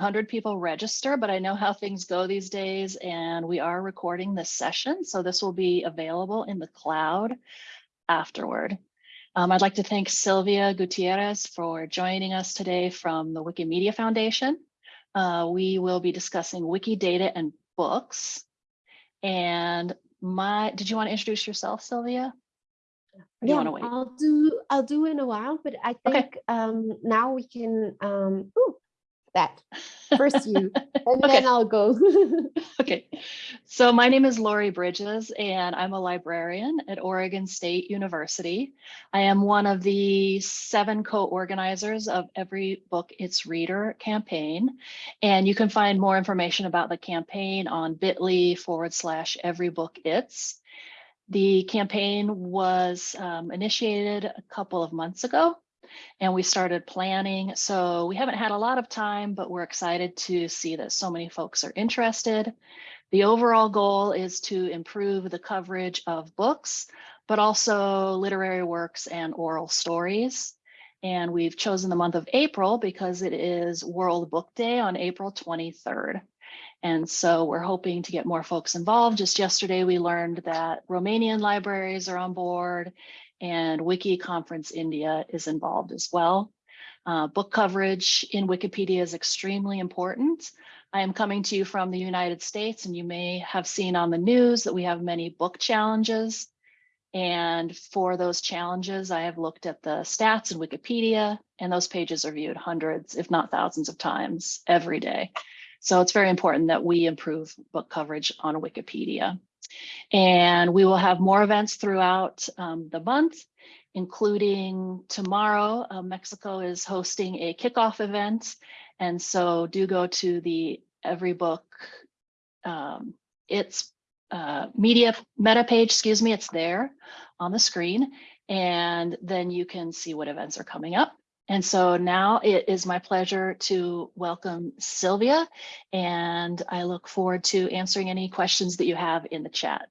100 people register, but I know how things go these days and we are recording this session. So this will be available in the cloud afterward. Um, I'd like to thank Silvia Gutierrez for joining us today from the Wikimedia Foundation. Uh, we will be discussing Wikidata and books. And my, did you want to introduce yourself, Silvia? You Yeah, wait? I'll do I'll do in a while, but I Okay. think um now we can um ooh, that first you and Okay. then I'll go. Okay, so my name is Laurie Bridges and I'm a librarian at Oregon State University. I am one of the seven co-organizers of Every Book Its Reader campaign. And you can find more information about the campaign on bit.ly forward slash Every Book Its. The campaign was um, initiated a couple of months ago and we started planning. So we haven't had a lot of time, but we're excited to see that so many folks are interested. The overall goal is to improve the coverage of books, but also literary works and oral stories. And we've chosen the month of April because it is World Book Day on April 23rd. And so we're hoping to get more folks involved. Just yesterday, we learned that Romanian libraries are on board and Wiki Conference India is involved as well. Uh, book coverage in Wikipedia is extremely important. I am coming to you from the United States and you may have seen on the news that we have many book challenges. And for those challenges, I have looked at the stats in Wikipedia and those pages are viewed hundreds, if not thousands of times every day. So it's very important that we improve book coverage on Wikipedia. And we will have more events throughout um, the month, including tomorrow, uh, Mexico is hosting a kickoff event. And so do go to the Every Book, um, it's uh, media meta page, excuse me, it's there on the screen. And then you can see what events are coming up. And so now it is my pleasure to welcome Silvia, and I look forward to answering any questions that you have in the chat.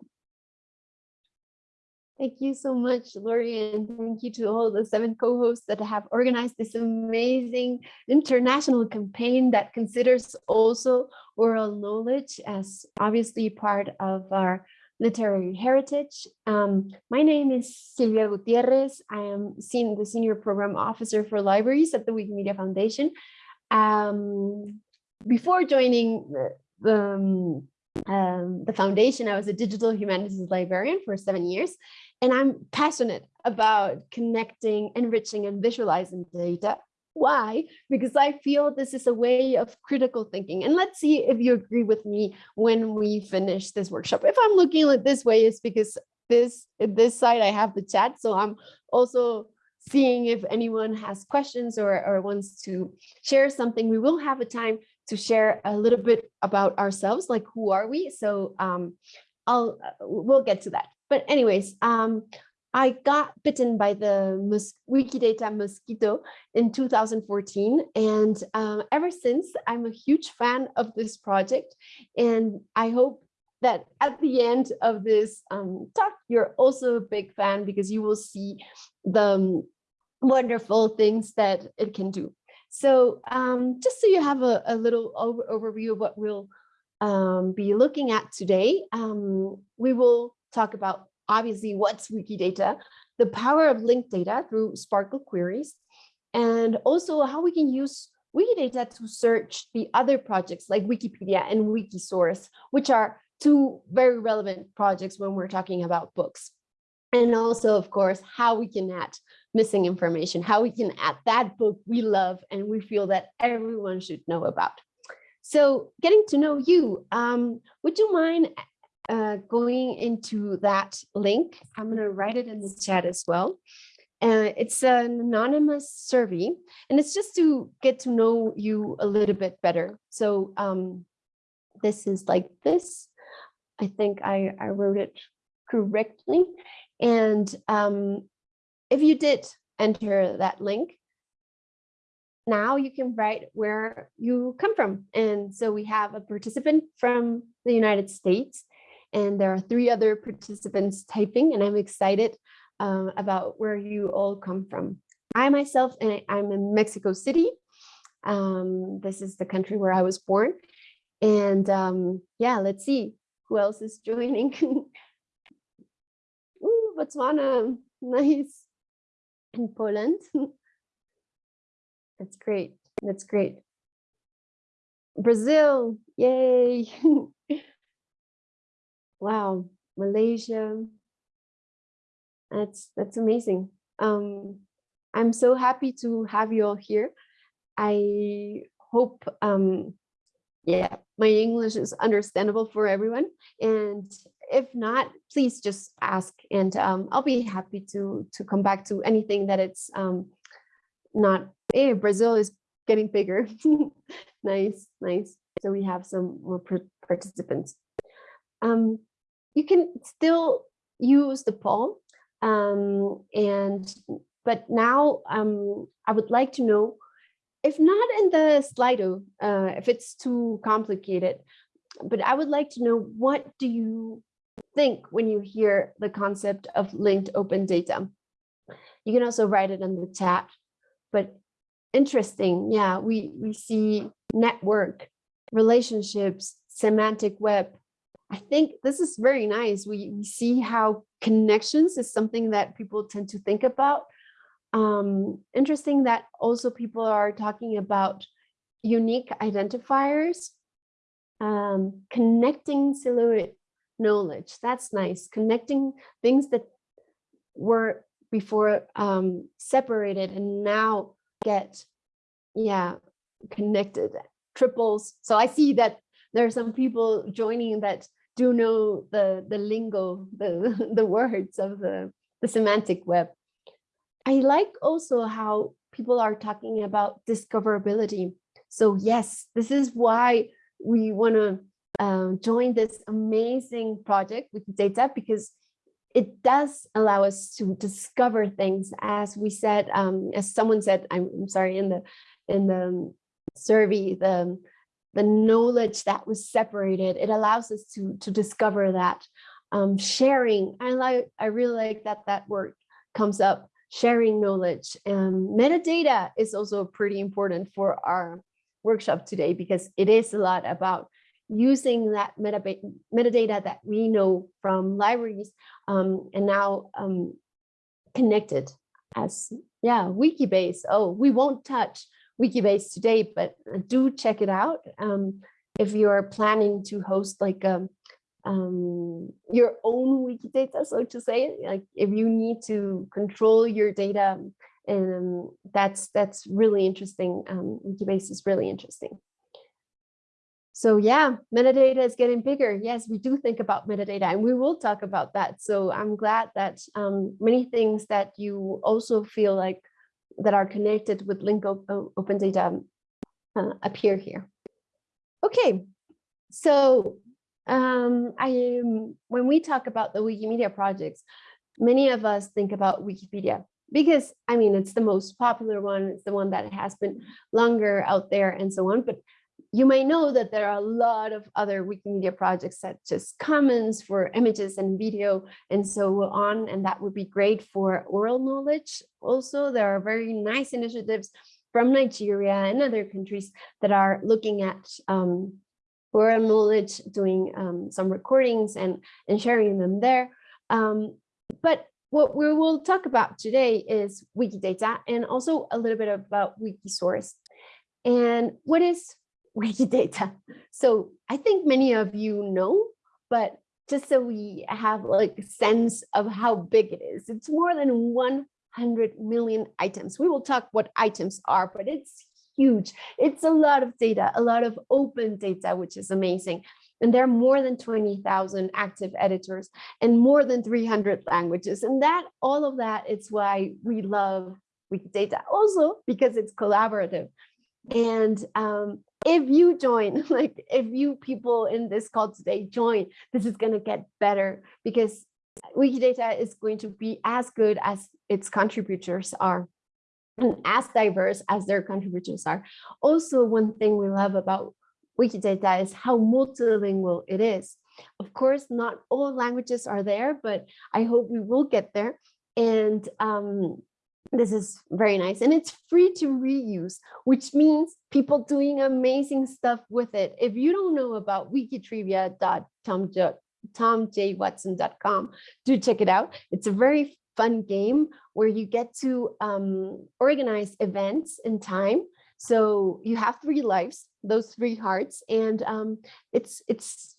Thank you so much, Laurie, and thank you to all the seven co-hosts that have organized this amazing international campaign that considers also oral knowledge as obviously part of our literary heritage. Um, my name is Silvia Gutierrez. I am the Senior Program Officer for Libraries at the Wikimedia Foundation. Um, before joining the, the, um, um, the foundation, I was a digital humanities librarian for seven years, and I'm passionate about connecting, enriching, and visualizing data why? Because I feel this is a way of critical thinking. And let's see if you agree with me when we finish this workshop. If I'm looking at this way, it's because this this side I have the chat. So I'm also seeing if anyone has questions or, or wants to share something. We will have a time to share a little bit about ourselves, like who are we? So um, I'll we'll get to that. But anyways, um, I got bitten by the mos Wikidata mosquito in 2014. And um, ever since, I'm a huge fan of this project. And I hope that at the end of this um, talk, you're also a big fan because you will see the um, wonderful things that it can do. So um, just so you have a, a little over overview of what we'll um, be looking at today, um, we will talk about obviously what's Wikidata, the power of linked data through SPARQL queries, and also how we can use Wikidata to search the other projects like Wikipedia and Wikisource, which are two very relevant projects when we're talking about books. And also, of course, how we can add missing information, how we can add that book we love and we feel that everyone should know about. So getting to know you, um, would you mind uh, going into that link? I'm going to write it in the chat as well. Uh, it's an anonymous survey, and it's just to get to know you a little bit better. So um, this is like this. I think I, I wrote it correctly. And um, if you did enter that link, now you can write where you come from. And so we have a participant from the United States, and there are three other participants typing, and I'm excited um, about where you all come from. I myself, and I'm in Mexico City. Um, this is the country where I was born. And um, yeah, let's see who else is joining. Ooh, Botswana, nice. And Poland. That's great. That's great. Brazil, yay. Wow, Malaysia. That's that's amazing. Um, I'm so happy to have you all here. I hope, um, yeah, my English is understandable for everyone. And if not, please just ask and um, I'll be happy to, to come back to anything that it's um, not, hey, Brazil is getting bigger. nice, nice. So we have some more participants. Um, you can still use the poll um, and but now um, I would like to know, if not in the Slido, uh, if it's too complicated, but I would like to know what do you think when you hear the concept of linked open data? You can also write it in the chat, but interesting. Yeah, we, we see network, relationships, semantic web. I think this is very nice. We, see how connections is something that people tend to think about. Um, interesting that also people are talking about unique identifiers, um, connecting silhouette knowledge. That's nice. Connecting things that were before um, separated and now get, yeah, connected, triples. So I see that there are some people joining that do know the, the lingo, the, the words of the, the semantic web. I like also how people are talking about discoverability. So yes, this is why we want to um, join this amazing project with data because it does allow us to discover things as we said um, as someone said I'm, I'm sorry in the in the survey the the knowledge that was separated it allows us to to discover that um, sharing I like I really like that that word comes up sharing knowledge and metadata is also pretty important for our workshop today because it is a lot about using that metadata, metadata that we know from libraries um, and now um, connected as yeah wikibase. Oh we won't touch wikibase today but do check it out um, if you're planning to host like a um, your own Wikidata, so to say, like if you need to control your data, and um, that's that's really interesting. Um, Wikibase is really interesting. So yeah, metadata is getting bigger. Yes, we do think about metadata and we will talk about that. So I'm glad that um, many things that you also feel like that are connected with link open data uh, appear here. Okay, so um, I when we talk about the Wikimedia projects, many of us think about Wikipedia because I mean, it's the most popular one. It's the one that has been longer out there and so on. But you may know that there are a lot of other Wikimedia projects such as Commons for images and video and so on. And that would be great for oral knowledge. Also, there are very nice initiatives from Nigeria and other countries that are looking at um, oral knowledge, doing um, some recordings and, and sharing them there. Um, but what we will talk about today is Wikidata and also a little bit about Wikisource. And what is Wikidata? So I think many of you know, but just so we have like a sense of how big it is, it's more than 100 million items. We will talk what items are, but it's huge. It's a lot of data, a lot of open data, which is amazing. And there are more than 20,000 active editors and more than 300 languages. And that all of that is why we love Wikidata also because it's collaborative. And um, if you join, like if you people in this call today join, this is going to get better because Wikidata is going to be as good as its contributors are and as diverse as their contributors are. Also, one thing we love about Wikidata is how multilingual it is. Of course, not all languages are there, but I hope we will get there. And um, this is very nice and it's free to reuse, which means people doing amazing stuff with it. If you don't know about wikitrivia.tomjwatson.com, do check it out. It's a very fun game where you get to um, organize events in time. So you have three lives, those three hearts, and um, it's it's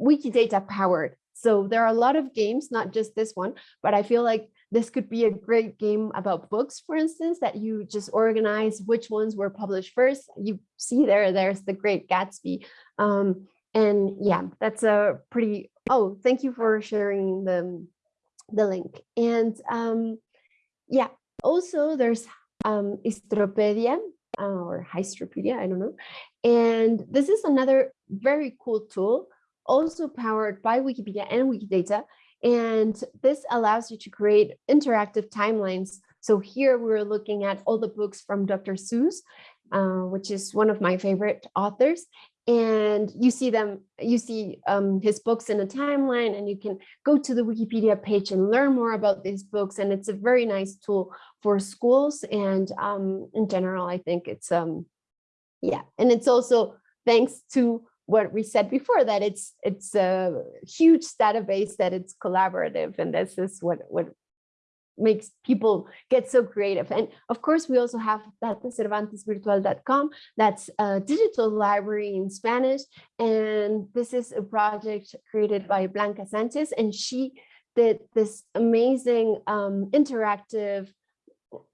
Wikidata powered. So there are a lot of games, not just this one, but I feel like this could be a great game about books, for instance, that you just organize which ones were published first. You see there, there's the Great Gatsby. Um, and yeah, that's a pretty, oh, thank you for sharing the, the link. And um, yeah, also there's um, Istropedia uh, or Histropedia, I don't know. And this is another very cool tool, also powered by Wikipedia and Wikidata. And this allows you to create interactive timelines. So here we're looking at all the books from Dr. Seuss, uh, which is one of my favorite authors. And you see them, you see um, his books in a timeline and you can go to the Wikipedia page and learn more about these books. And it's a very nice tool for schools. And um, in general, I think it's, um, yeah, and it's also thanks to what we said before that it's it's a huge database that it's collaborative and this is what what makes people get so creative. And of course we also have that cervantesvirtual.com that's a digital library in spanish and this is a project created by blanca sanchez and she did this amazing um, interactive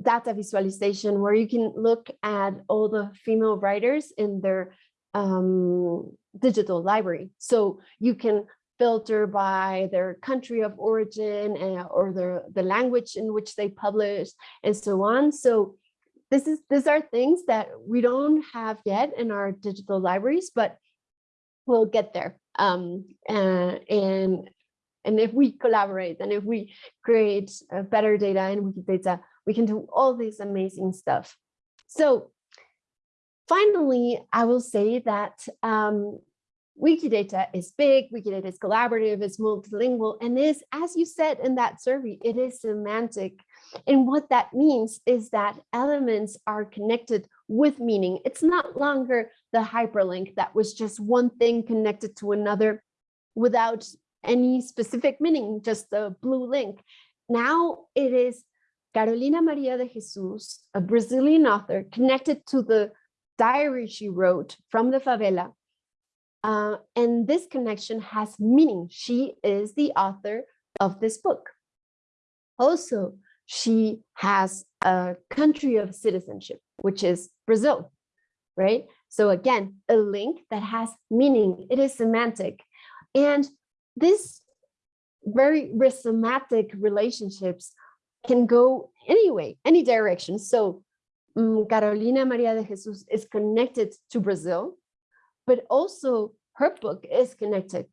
data visualization where you can look at all the female writers in their um, digital library. So you can filter by their country of origin and, or the, the language in which they publish and so on. So this is these are things that we don't have yet in our digital libraries, but we'll get there. Um, uh, and and if we collaborate and if we create uh, better data and Wikidata, we can do all this amazing stuff. So finally, I will say that um, Wikidata is big, Wikidata is collaborative, it's multilingual, and is, as you said in that survey, it is semantic. And what that means is that elements are connected with meaning. It's not longer the hyperlink that was just one thing connected to another without any specific meaning, just a blue link. Now it is Carolina Maria de Jesus, a Brazilian author, connected to the diary she wrote from the favela uh, and this connection has meaning. She is the author of this book. Also, she has a country of citizenship, which is Brazil, right? So again, a link that has meaning. It is semantic. And this very rhizomatic relationships can go anyway, any direction. So Mm, Carolina Maria de Jesus is connected to Brazil but also her book is connected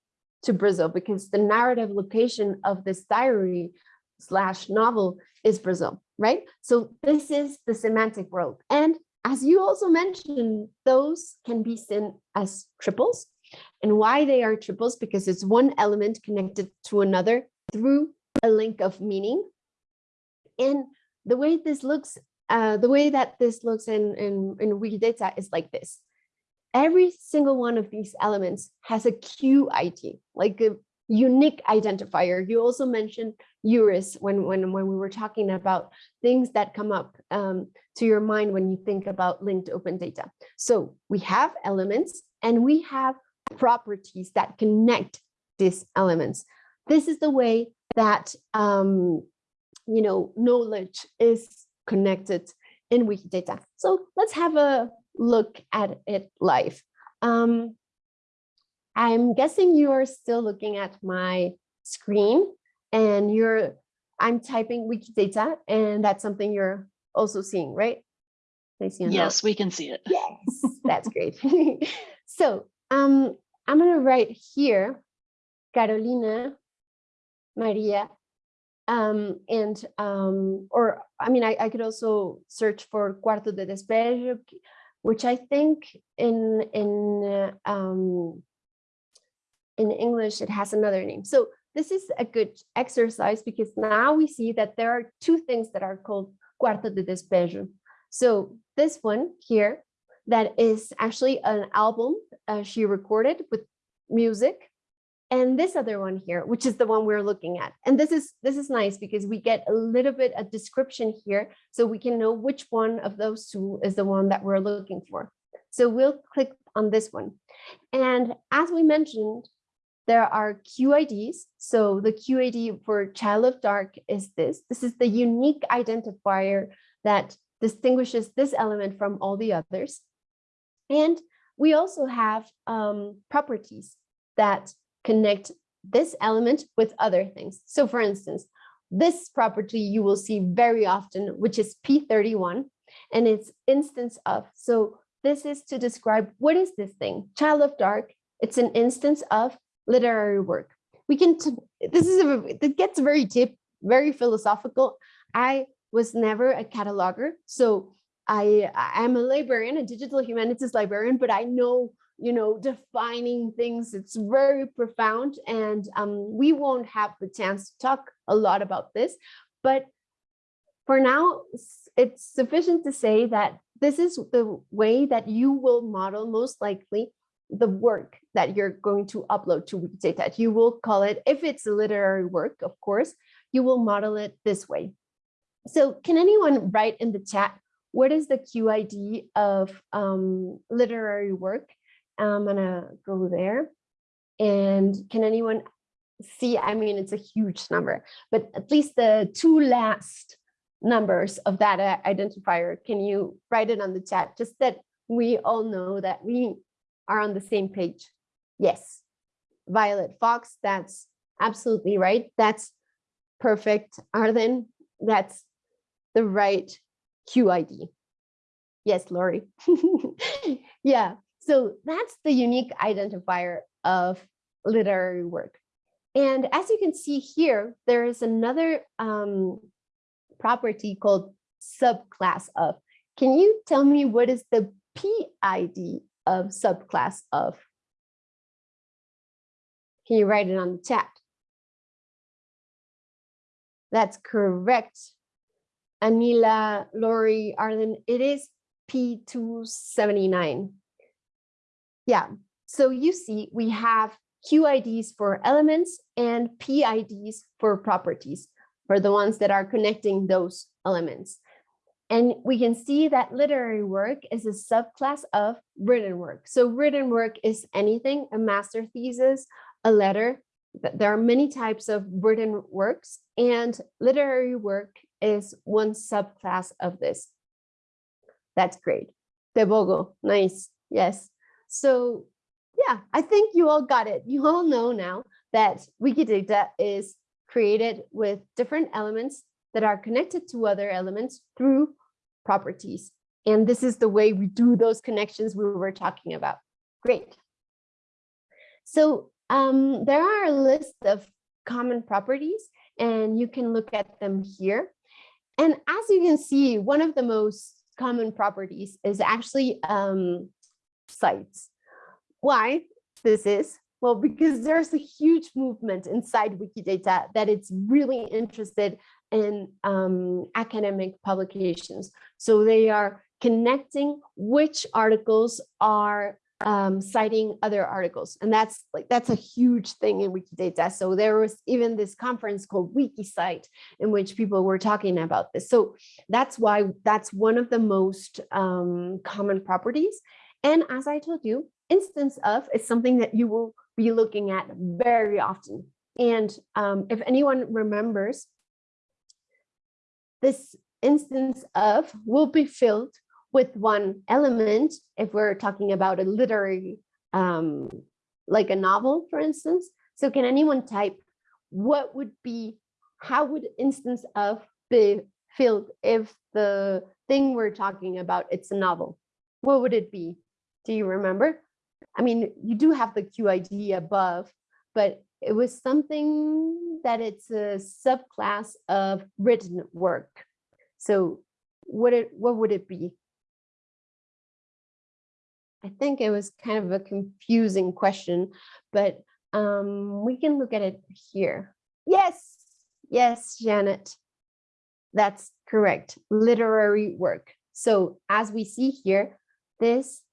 to Brazil because the narrative location of this diary slash novel is Brazil, right? So this is the semantic world. And as you also mentioned, those can be seen as triples. And why they are triples, because it's one element connected to another through a link of meaning. And the way this looks, uh, the way that this looks in, in, in Wikidata is like this every single one of these elements has a QID, like a unique identifier. You also mentioned URIS when, when, when we were talking about things that come up um, to your mind when you think about linked open data. So we have elements and we have properties that connect these elements. This is the way that um, you know knowledge is connected in Wikidata. So let's have a look at it live. Um, I'm guessing you are still looking at my screen and you're, I'm typing Wikidata and that's something you're also seeing, right? Yes, we can see it. Yes, that's great. so um, I'm gonna write here, Carolina Maria um, and um, or I mean, I, I could also search for Cuarto de Despejo, which I think in in uh, um, in English it has another name. So this is a good exercise because now we see that there are two things that are called Cuarto de Despejo. So this one here, that is actually an album uh, she recorded with music. And this other one here, which is the one we're looking at. And this is this is nice because we get a little bit of description here so we can know which one of those two is the one that we're looking for. So we'll click on this one. And as we mentioned, there are QIDs. So the QID for Child of Dark is this. This is the unique identifier that distinguishes this element from all the others. And we also have um, properties that connect this element with other things. So for instance, this property you will see very often, which is P31, and it's instance of. So this is to describe what is this thing? Child of Dark, it's an instance of literary work. We can, this is, a, it gets very deep, very philosophical. I was never a cataloger, so I am a librarian, a digital humanities librarian, but I know, you know, defining things, it's very profound and um, we won't have the chance to talk a lot about this, but for now, it's sufficient to say that this is the way that you will model most likely the work that you're going to upload to Wikidata. You will call it, if it's a literary work, of course, you will model it this way. So can anyone write in the chat, what is the QID of um, literary work? I'm gonna go there. And can anyone see, I mean, it's a huge number, but at least the two last numbers of that identifier, can you write it on the chat? Just that we all know that we are on the same page. Yes, Violet Fox, that's absolutely right. That's perfect. Arden, that's the right QID. Yes, Laurie. yeah, so that's the unique identifier of literary work. And as you can see here, there is another um, property called subclass of. Can you tell me what is the PID of subclass of? Can you write it on the chat? That's correct. Anila, Laurie, Arlen, it is P279. Yeah, so you see we have QIDs for elements and PIDs for properties for the ones that are connecting those elements. And we can see that literary work is a subclass of written work. So written work is anything, a master thesis, a letter. There are many types of written works and literary work is one subclass of this. That's great. Debogo, nice, yes. So yeah, I think you all got it. You all know now that Wikidata is created with different elements that are connected to other elements through properties. And this is the way we do those connections we were talking about. Great. So um, there are a list of common properties and you can look at them here. And as you can see, one of the most common properties is actually um, cites. Why this is? Well, because there's a huge movement inside Wikidata that it's really interested in um, academic publications. So they are connecting which articles are um, citing other articles. And that's like, that's a huge thing in Wikidata. So there was even this conference called WikiCite in which people were talking about this. So that's why that's one of the most um, common properties. And as I told you, instance of is something that you will be looking at very often. And um, if anyone remembers, this instance of will be filled with one element if we're talking about a literary, um, like a novel, for instance. So can anyone type what would be, how would instance of be filled if the thing we're talking about, it's a novel? What would it be? Do you remember? I mean, you do have the QID above, but it was something that it's a subclass of written work. So what it what would it be? I think it was kind of a confusing question, but um, we can look at it here. Yes, yes, Janet, that's correct, literary work. So as we see here, this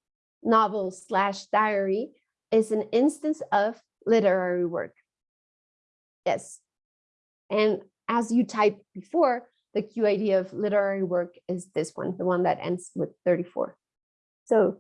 novel slash diary is an instance of literary work. Yes. And as you typed before, the QID of literary work is this one, the one that ends with 34. So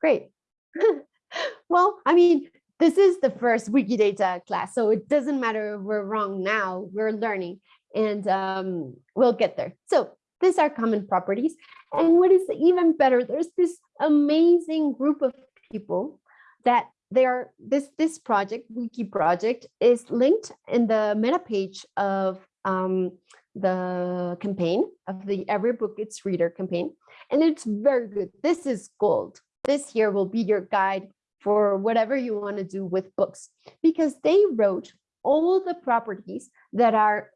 great. well, I mean, this is the first Wikidata class, so it doesn't matter if we're wrong now, we're learning and um, we'll get there. So these are common properties. And what is even better, there's this amazing group of people that they are this this project wiki project is linked in the meta page of um, the campaign of the every book its reader campaign. And it's very good. This is gold. This here will be your guide for whatever you want to do with books. Because they wrote all the properties that are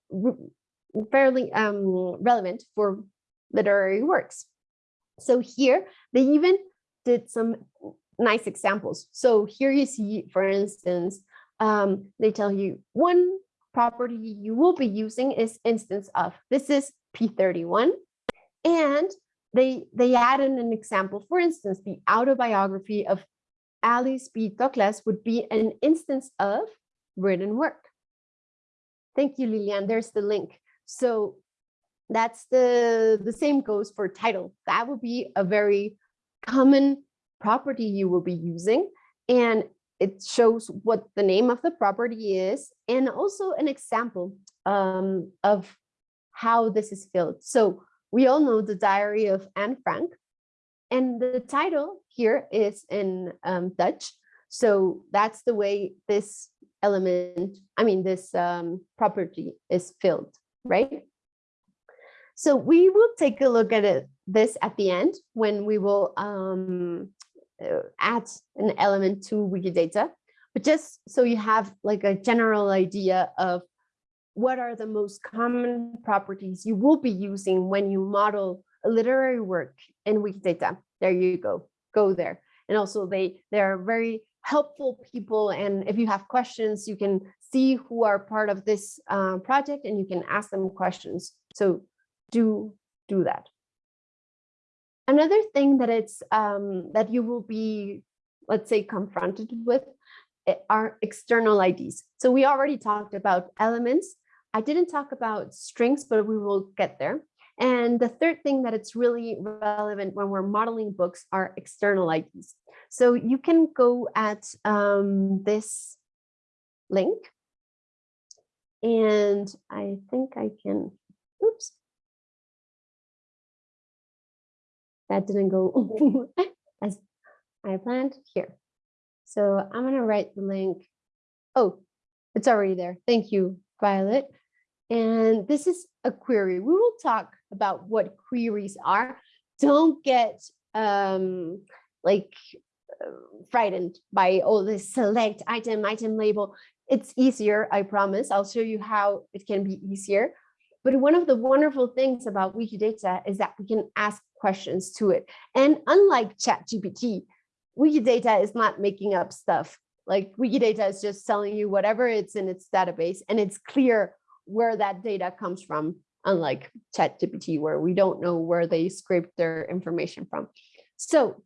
fairly um, relevant for literary works so here they even did some nice examples. So here you see, for instance, um, they tell you one property you will be using is instance of. This is P31. And they, they add in an example. For instance, the autobiography of Alice B. Toklas would be an instance of written work. Thank you, Lilian. There's the link. So that's the, the same goes for title. That would be a very common property you will be using and it shows what the name of the property is and also an example um, of how this is filled. So we all know the diary of Anne Frank and the title here is in um, Dutch. So that's the way this element, I mean, this um, property is filled, right? So we will take a look at it, this at the end when we will um, uh, add an element to Wikidata, but just so you have like a general idea of what are the most common properties you will be using when you model a literary work in Wikidata. There you go, go there. And also they, they are very helpful people. And if you have questions, you can see who are part of this uh, project and you can ask them questions. So do, do that. Another thing that it's um, that you will be, let's say, confronted with eh, are external IDs. So we already talked about elements. I didn't talk about strings, but we will get there. And the third thing that it's really relevant when we're modeling books are external IDs. So you can go at um, this link. And I think I can, oops, that didn't go as I planned here. So I'm going to write the link. Oh, it's already there. Thank you, Violet. And this is a query. We will talk about what queries are. Don't get um, like uh, frightened by all this select item, item label. It's easier, I promise. I'll show you how it can be easier. But one of the wonderful things about Wikidata is that we can ask questions to it. And unlike ChatGPT, Wikidata is not making up stuff. Like Wikidata is just telling you whatever it's in its database and it's clear where that data comes from, unlike ChatGPT, where we don't know where they scraped their information from. So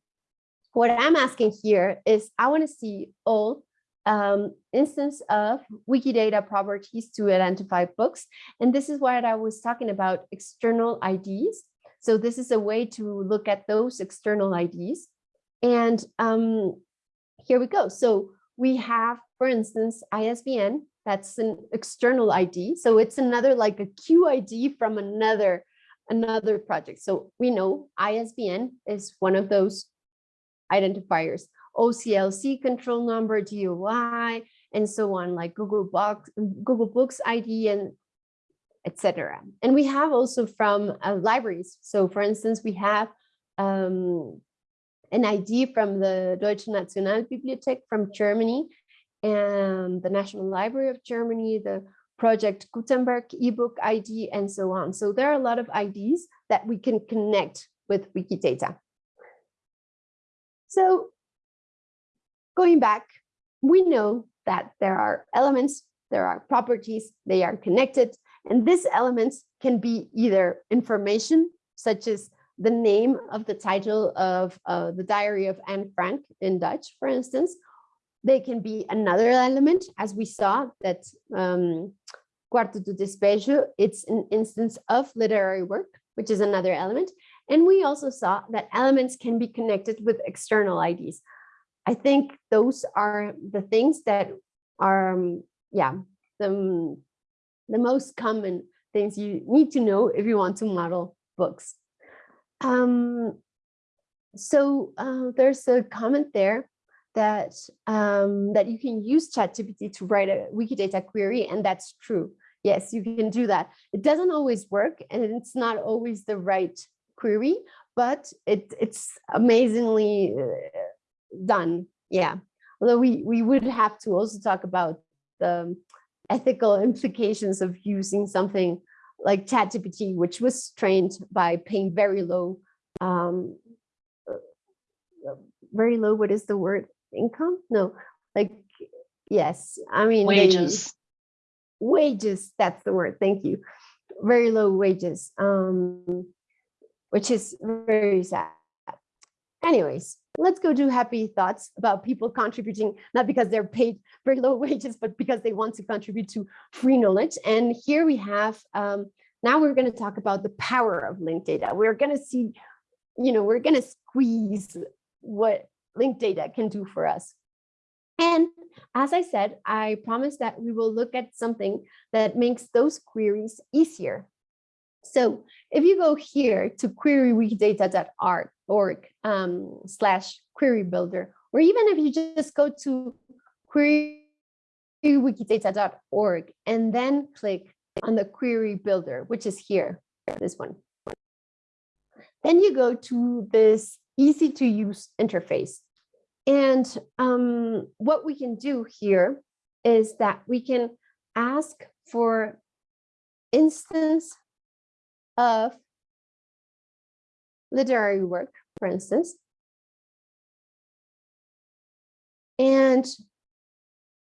what I'm asking here is I want to see all um, instance of Wikidata properties to identify books. And this is what I was talking about external IDs. So this is a way to look at those external IDs. And um, here we go. So we have, for instance, ISBN, that's an external ID. So it's another like a QID from another, another project. So we know ISBN is one of those identifiers. OCLC control number, DOI, and so on, like Google Box, Google Books ID, and etc. And we have also from uh, libraries. So for instance, we have um, an ID from the Deutsche Nationalbibliothek from Germany and the National Library of Germany, the Project Gutenberg ebook ID, and so on. So there are a lot of IDs that we can connect with Wikidata. So Going back, we know that there are elements, there are properties, they are connected, And these elements can be either information, such as the name of the title of uh, the Diary of Anne Frank in Dutch, for instance. They can be another element, as we saw that um, Quarto do Despejo, it's an instance of literary work, which is another element. And we also saw that elements can be connected with external IDs. I think those are the things that are, um, yeah, the, the most common things you need to know if you want to model books. Um, so uh, there's a comment there that um, that you can use ChatGPT to write a Wikidata query, and that's true. Yes, you can do that. It doesn't always work, and it's not always the right query, but it, it's amazingly uh, done. Yeah, although we we would have to also talk about the ethical implications of using something like ChatGPT, which was trained by paying very low, um, very low. What is the word? Income? No, like yes. I mean they- Wages. wages. That's the word. Thank you. Very low wages. Um, which is very sad. Anyways, let's go do happy thoughts about people contributing, not because they're paid very low wages, but because they want to contribute to free knowledge. And here we have, um, now we're going to talk about the power of linked data. We're going to see, you know, we're going to squeeze what linked data can do for us. And as I said, I promise that we will look at something that makes those queries easier. So if you go here to querywikidata.org um, slash query builder, or even if you just go to querywikidata.org and then click on the query builder, which is here, this one. Then you go to this easy to use interface. And um, what we can do here is that we can ask for instance of literary work, for instance. And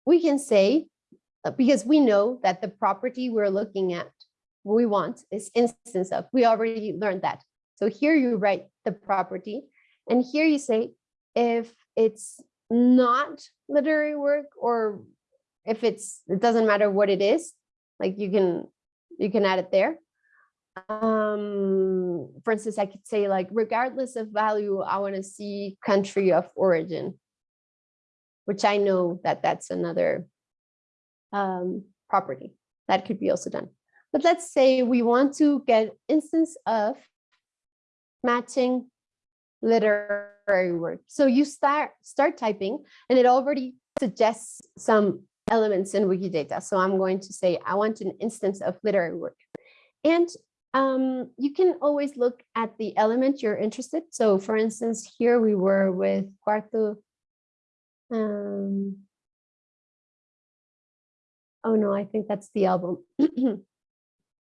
we can say, uh, because we know that the property we're looking at, we want is instance of, we already learned that. So here you write the property and here you say, if it's not literary work or if it's, it doesn't matter what it is, like you can, you can add it there um for instance i could say like regardless of value i want to see country of origin which i know that that's another um property that could be also done. But let's say we want to get instance of matching literary work. So you start start typing and it already suggests some elements in wikidata. So i'm going to say i want an instance of literary work. And um, you can always look at the element you're interested. So for instance, here we were with Cuarto. Um, oh no, I think that's the album.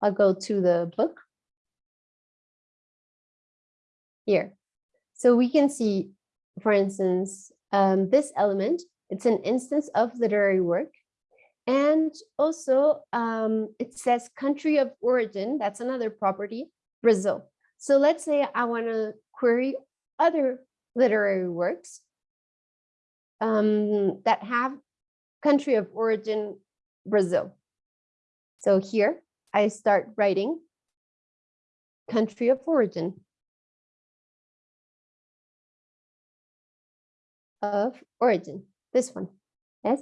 I'll go to the book. Here. So we can see, for instance, um, this element, it's an instance of literary work. And also um, it says country of origin, that's another property, Brazil. So let's say I want to query other literary works um, that have country of origin, Brazil. So here I start writing country of origin of origin, this one, yes.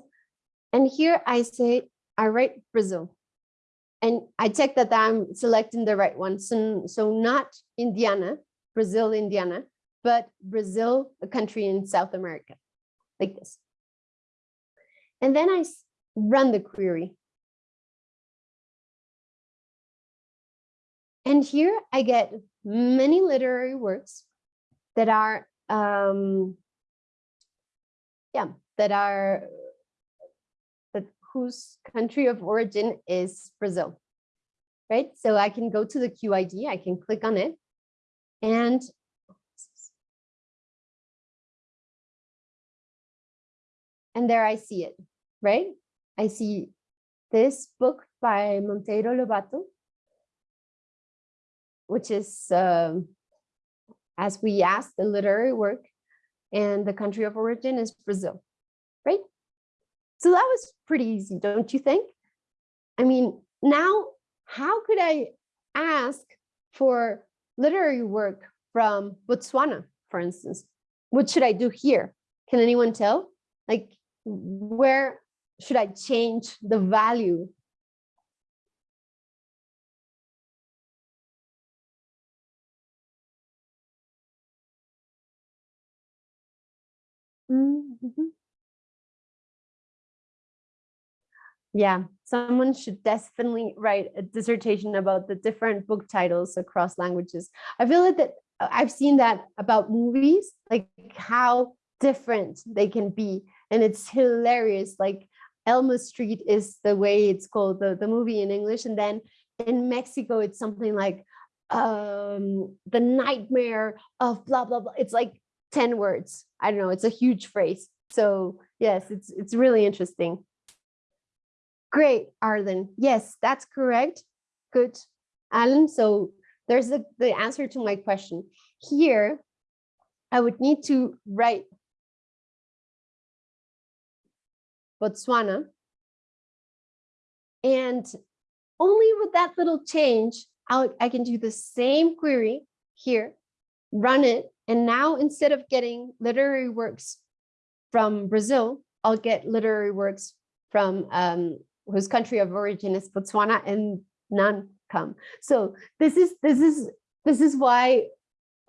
And here I say, I write Brazil. And I check that I'm selecting the right one. So, so not Indiana, Brazil, Indiana, but Brazil, a country in South America, like this. And then I run the query. And here I get many literary works that are, um, yeah, that are whose country of origin is Brazil, right? So I can go to the QID, I can click on it and and there I see it, right? I see this book by Monteiro Lobato, which is, um, as we asked, the literary work, and the country of origin is Brazil? So that was pretty easy, don't you think? I mean, now, how could I ask for literary work from Botswana, for instance? What should I do here? Can anyone tell? Like, where should I change the value? Yeah, someone should definitely write a dissertation about the different book titles across languages. I feel like that uh, I've seen that about movies, like how different they can be. And it's hilarious. Like Elma Street is the way it's called, the, the movie in English. And then in Mexico, it's something like um, the nightmare of blah, blah, blah. It's like 10 words. I don't know, it's a huge phrase. So yes, it's, it's really interesting. Great, Arlen. Yes, that's correct. Good, Alan. So there's the, the answer to my question. Here, I would need to write Botswana. And only with that little change, I'll, I can do the same query here, run it. And now instead of getting literary works from Brazil, I'll get literary works from um, whose country of origin is Botswana and none come. So this is this is this is why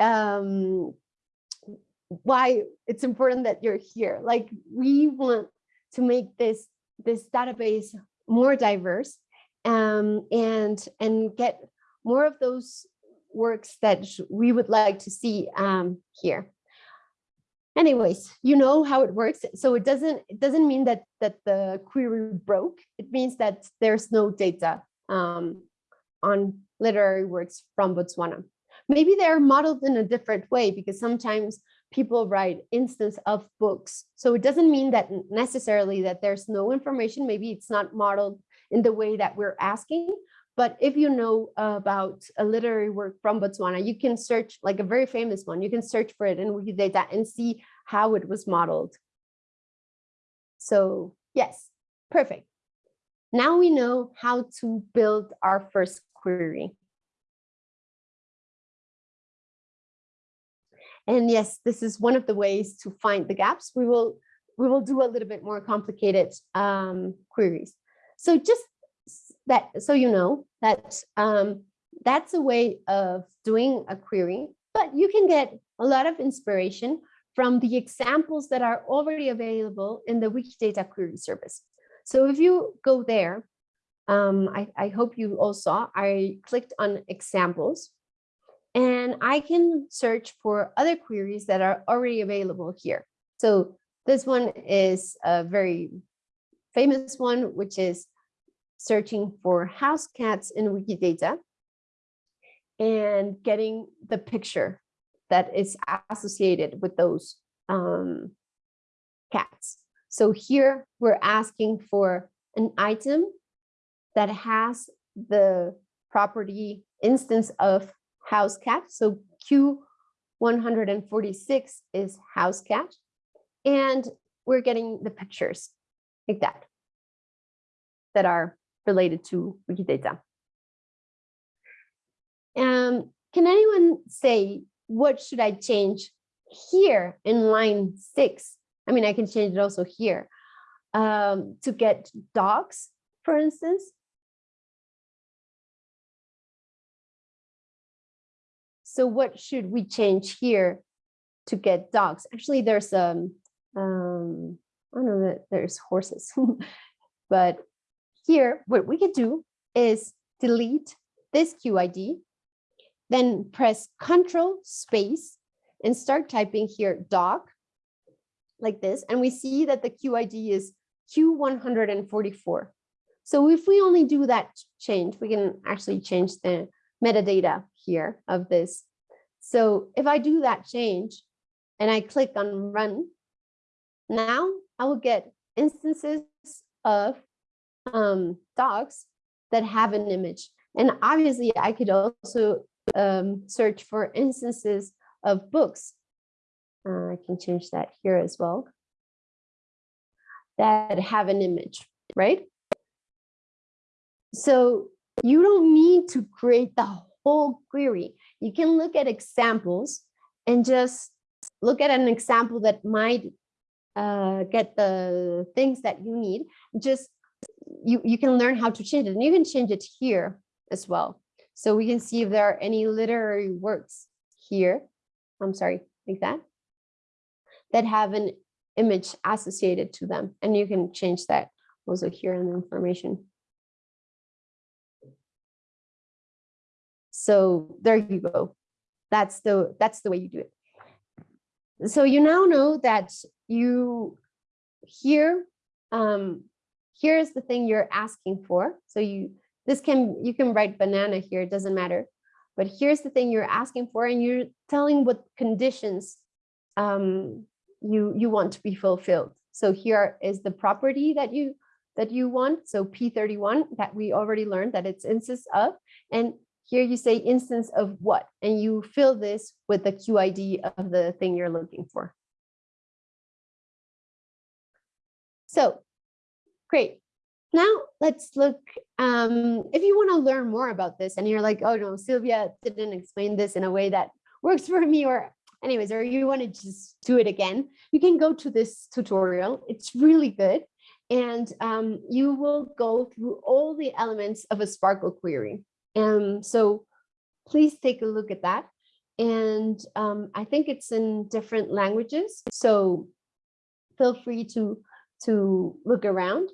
um, why it's important that you're here. Like we want to make this this database more diverse um, and and get more of those works that we would like to see um, here. Anyways, you know how it works. So it doesn't it doesn't mean that that the query broke. It means that there's no data um, on literary works from Botswana. Maybe they're modeled in a different way because sometimes people write instance of books. So it doesn't mean that necessarily that there's no information. Maybe it's not modeled in the way that we're asking. But if you know about a literary work from Botswana, you can search like a very famous one. You can search for it in Wikidata and see how it was modeled. So yes, perfect. Now we know how to build our first query. And yes, this is one of the ways to find the gaps. We will we will do a little bit more complicated um, queries. So just that so you know that um, that's a way of doing a query, but you can get a lot of inspiration from the examples that are already available in the Wikidata query service. So if you go there, um, I, I hope you all saw, I clicked on examples and I can search for other queries that are already available here. So this one is a very famous one, which is searching for house cats in Wikidata and getting the picture that is associated with those um, cats. So here we're asking for an item that has the property instance of house cat. So Q146 is house cat. And we're getting the pictures like that, that are related to Wikidata. Um, can anyone say, what should I change here in line six? I mean, I can change it also here um, to get dogs, for instance. So what should we change here to get dogs? Actually, there's um, um I don't know that there's horses, but here what we could do is delete this QID, then press Control space and start typing here dog like this. And we see that the QID is Q144. So if we only do that change, we can actually change the metadata here of this so if I do that change and I click on run, now I will get instances of um, dogs that have an image. And obviously I could also um, search for instances of books. Uh, I can change that here as well. That have an image, right? So you don't need to create the whole query. You can look at examples and just look at an example that might uh, get the things that you need. Just you, you can learn how to change it and you can change it here as well. So we can see if there are any literary works here. I'm sorry, like that, that have an image associated to them. And you can change that also here in the information. So there you go. That's the that's the way you do it. So you now know that you here um here's the thing you're asking for. So you this can you can write banana here, it doesn't matter. But here's the thing you're asking for and you're telling what conditions um you you want to be fulfilled. So here is the property that you that you want. So P31 that we already learned that it's instance of and here you say instance of what, and you fill this with the QID of the thing you're looking for. So great. Now let's look, um, if you want to learn more about this and you're like, oh no, Silvia didn't explain this in a way that works for me or anyways, or you want to just do it again, you can go to this tutorial. It's really good. And um, you will go through all the elements of a SPARQL query. And so please take a look at that. And um, I think it's in different languages. So feel free to, to look around.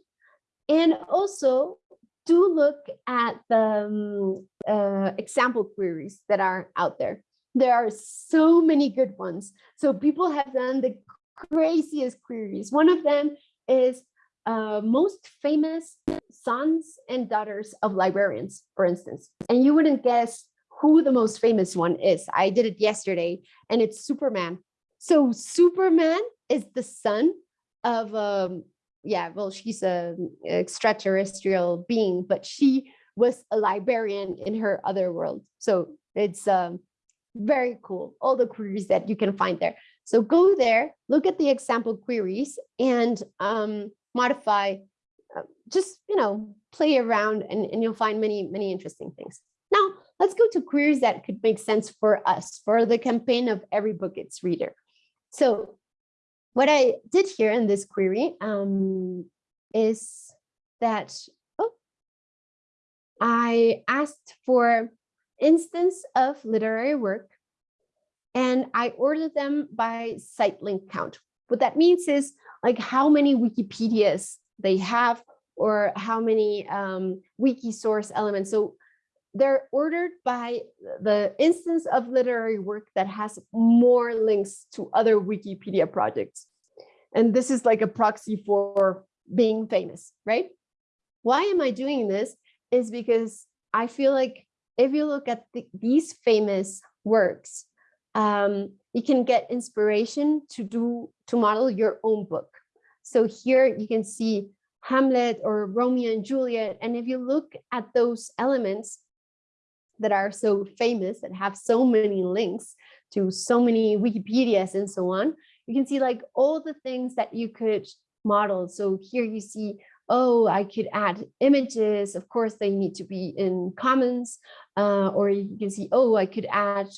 And also do look at the um, uh, example queries that are out there. There are so many good ones. So people have done the craziest queries. One of them is uh, most famous sons and daughters of librarians, for instance. And you wouldn't guess who the most famous one is. I did it yesterday and it's Superman. So Superman is the son of, um, yeah, well, she's an extraterrestrial being, but she was a librarian in her other world. So it's um, very cool, all the queries that you can find there. So go there, look at the example queries and um, modify, uh, just, you know, play around and, and you'll find many, many interesting things. Now, let's go to queries that could make sense for us, for the campaign of every book its reader. So what I did here in this query um, is that oh, I asked for instance of literary work and I ordered them by site link count. What that means is like how many Wikipedias they have or how many um, wiki source elements. So they're ordered by the instance of literary work that has more links to other Wikipedia projects. And this is like a proxy for being famous, right? Why am I doing this? Is because I feel like if you look at the, these famous works, um, you can get inspiration to do to model your own book. So here you can see Hamlet or Romeo and Juliet. And if you look at those elements that are so famous, that have so many links to so many Wikipedias and so on, you can see like all the things that you could model. So here you see, oh, I could add images. Of course, they need to be in commons. Uh, or you can see, oh, I could add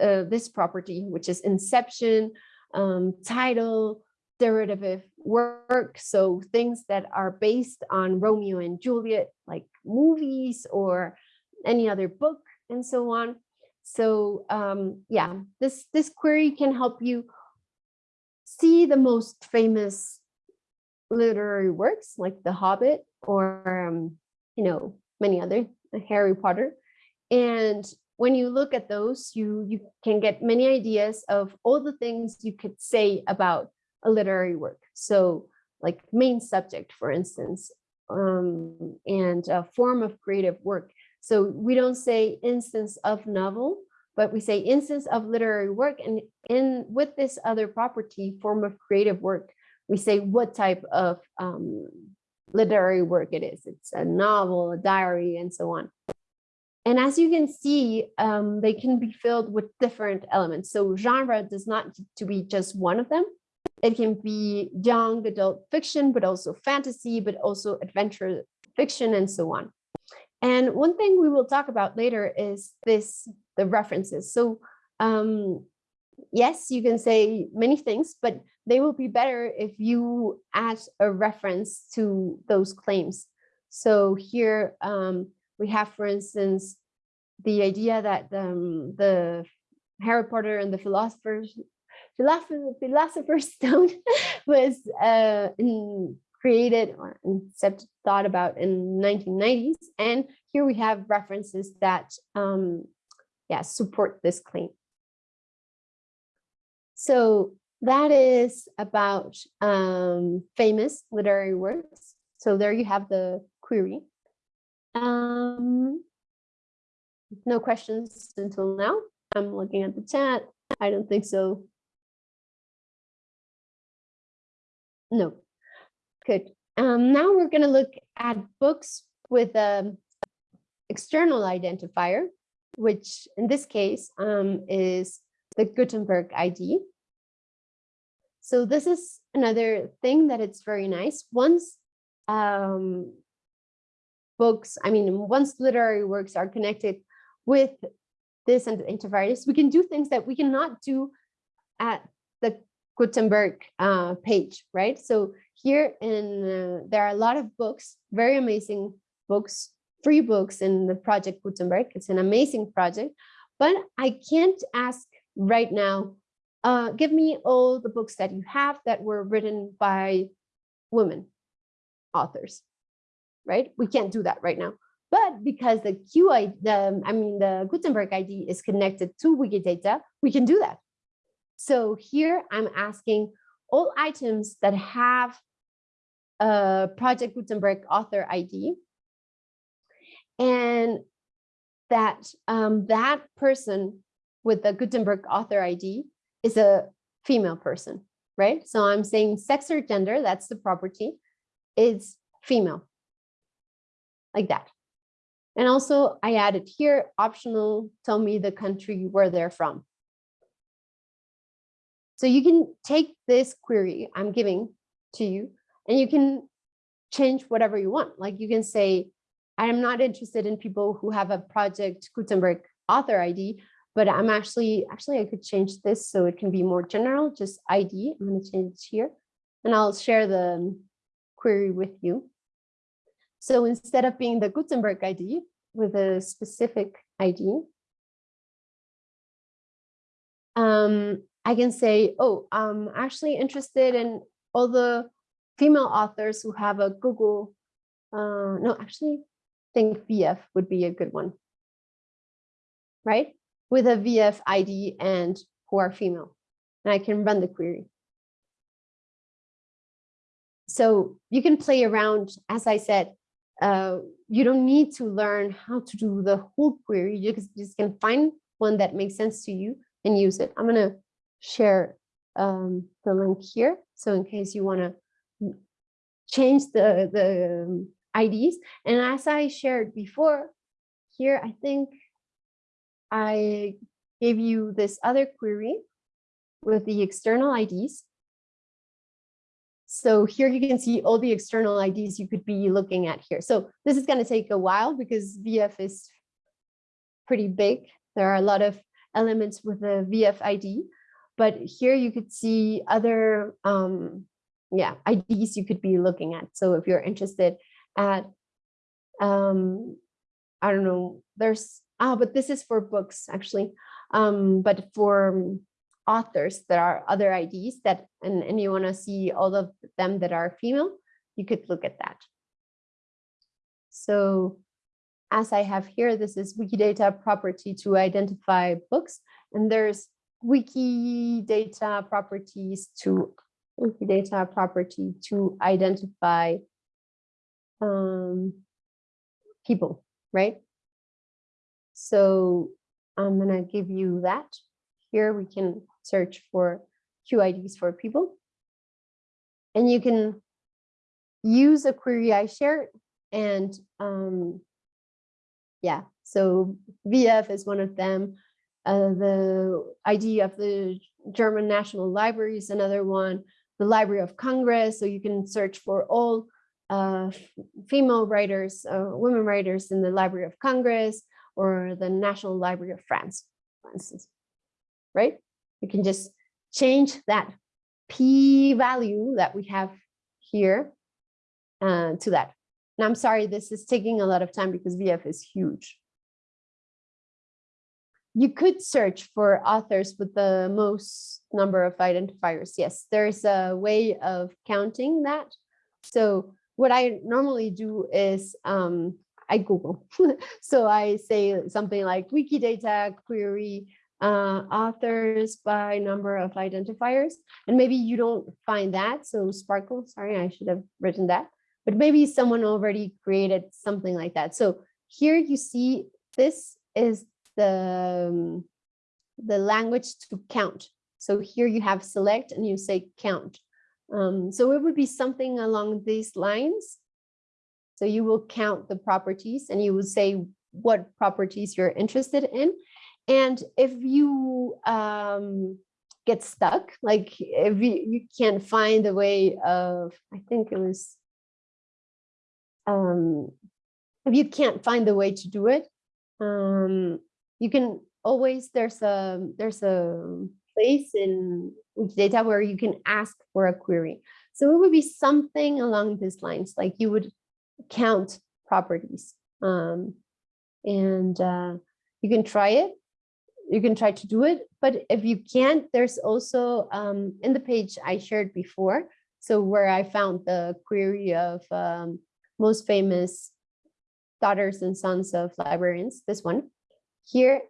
uh, this property, which is inception, um, title, derivative work. So things that are based on Romeo and Juliet, like movies or any other book and so on. So um, yeah, this, this query can help you see the most famous literary works like The Hobbit or, um, you know, many other, Harry Potter. And when you look at those, you, you can get many ideas of all the things you could say about a literary work. So like main subject, for instance, um, and a form of creative work. So we don't say instance of novel, but we say instance of literary work. And in with this other property, form of creative work, we say what type of um, literary work it is. It's a novel, a diary, and so on. And as you can see, um, they can be filled with different elements. So genre does not to be just one of them. It can be young adult fiction, but also fantasy, but also adventure fiction and so on. And one thing we will talk about later is this, the references. So um, yes, you can say many things, but they will be better if you add a reference to those claims. So here um, we have, for instance, the idea that um, the Harry Potter and the Philosopher's Philosopher, Philosopher's Stone was uh, in, created or thought about in 1990s. And here we have references that um, yeah, support this claim. So that is about um, famous literary works. So there you have the query. Um, no questions until now. I'm looking at the chat. I don't think so. No, good. Um, now we're going to look at books with an external identifier, which in this case um, is the Gutenberg ID. So this is another thing that it's very nice. Once um, books, I mean, once literary works are connected with this and we can do things that we cannot do at the Gutenberg uh, page, right? So here in uh, there are a lot of books, very amazing books, free books in the project Gutenberg. It's an amazing project, but I can't ask right now, uh, give me all the books that you have that were written by women authors, right? We can't do that right now. But because the QI, the, I mean, the Gutenberg ID is connected to Wikidata, we can do that. So here I'm asking all items that have a Project Gutenberg author ID and that um, that person with the Gutenberg author ID is a female person, right? So I'm saying sex or gender, that's the property, is female, like that. And also I added here, optional, tell me the country where they're from. So you can take this query I'm giving to you and you can change whatever you want. Like you can say, I'm not interested in people who have a project Gutenberg author ID, but I'm actually, actually I could change this so it can be more general, just ID. I'm to change it here and I'll share the query with you. So instead of being the Gutenberg ID with a specific ID, um, I can say, oh, I'm actually interested in all the female authors who have a Google, uh, no, actually think VIAF would be a good one, right? With a VIAF ID and who are female, and I can run the query. So you can play around, as I said, uh, you don't need to learn how to do the whole query. You just, just can find one that makes sense to you and use it. I'm going to share um, the link here. So in case you want to change the, the IDs. And as I shared before, here, I think I gave you this other query with the external IDs. So here you can see all the external IDs you could be looking at here. So this is going to take a while because VIAF is pretty big. There are a lot of elements with the VIAF ID, but here you could see other um, yeah, IDs you could be looking at. So if you're interested at, um, I don't know, there's, ah, but this is for books actually, um, but for authors, there are other IDs that, and, and you want to see all of them that are female, you could look at that. So as I have here, this is Wikidata property to identify books, and there's Wikidata properties to wiki data property to identify um, people, right? So I'm gonna give you that. Here we can search for QIDs for people. And you can use a query I shared and um, yeah, so VIAF is one of them. Uh, the ID of the German National Library is another one. The Library of Congress, so you can search for all uh, female writers, uh, women writers in the Library of Congress or the National Library of France, for instance, right? You can just change that p value that we have here uh, to that. And I'm sorry, this is taking a lot of time because VIAF is huge. You could search for authors with the most number of identifiers. Yes, there's a way of counting that. So what I normally do is um, I Google. so I say something like Wikidata query uh, authors by number of identifiers. And maybe you don't find that. So SPARQL, sorry, I should have written that. But maybe someone already created something like that. So here you see this is the, um, the language to count. So here you have select and you say count. Um, so it would be something along these lines. So you will count the properties and you will say what properties you're interested in. And if you um, get stuck, like if you, you can't find a way of, I think it was, um, if you can't find the way to do it, um, you can always, there's a, there's a place in Wikidata where you can ask for a query. So it would be something along these lines, like you would count properties. Um, and uh, you can try it. You can try to do it, but if you can't, there's also um, in the page I shared before. So where I found the query of um, most famous daughters and sons of librarians, this one. Here,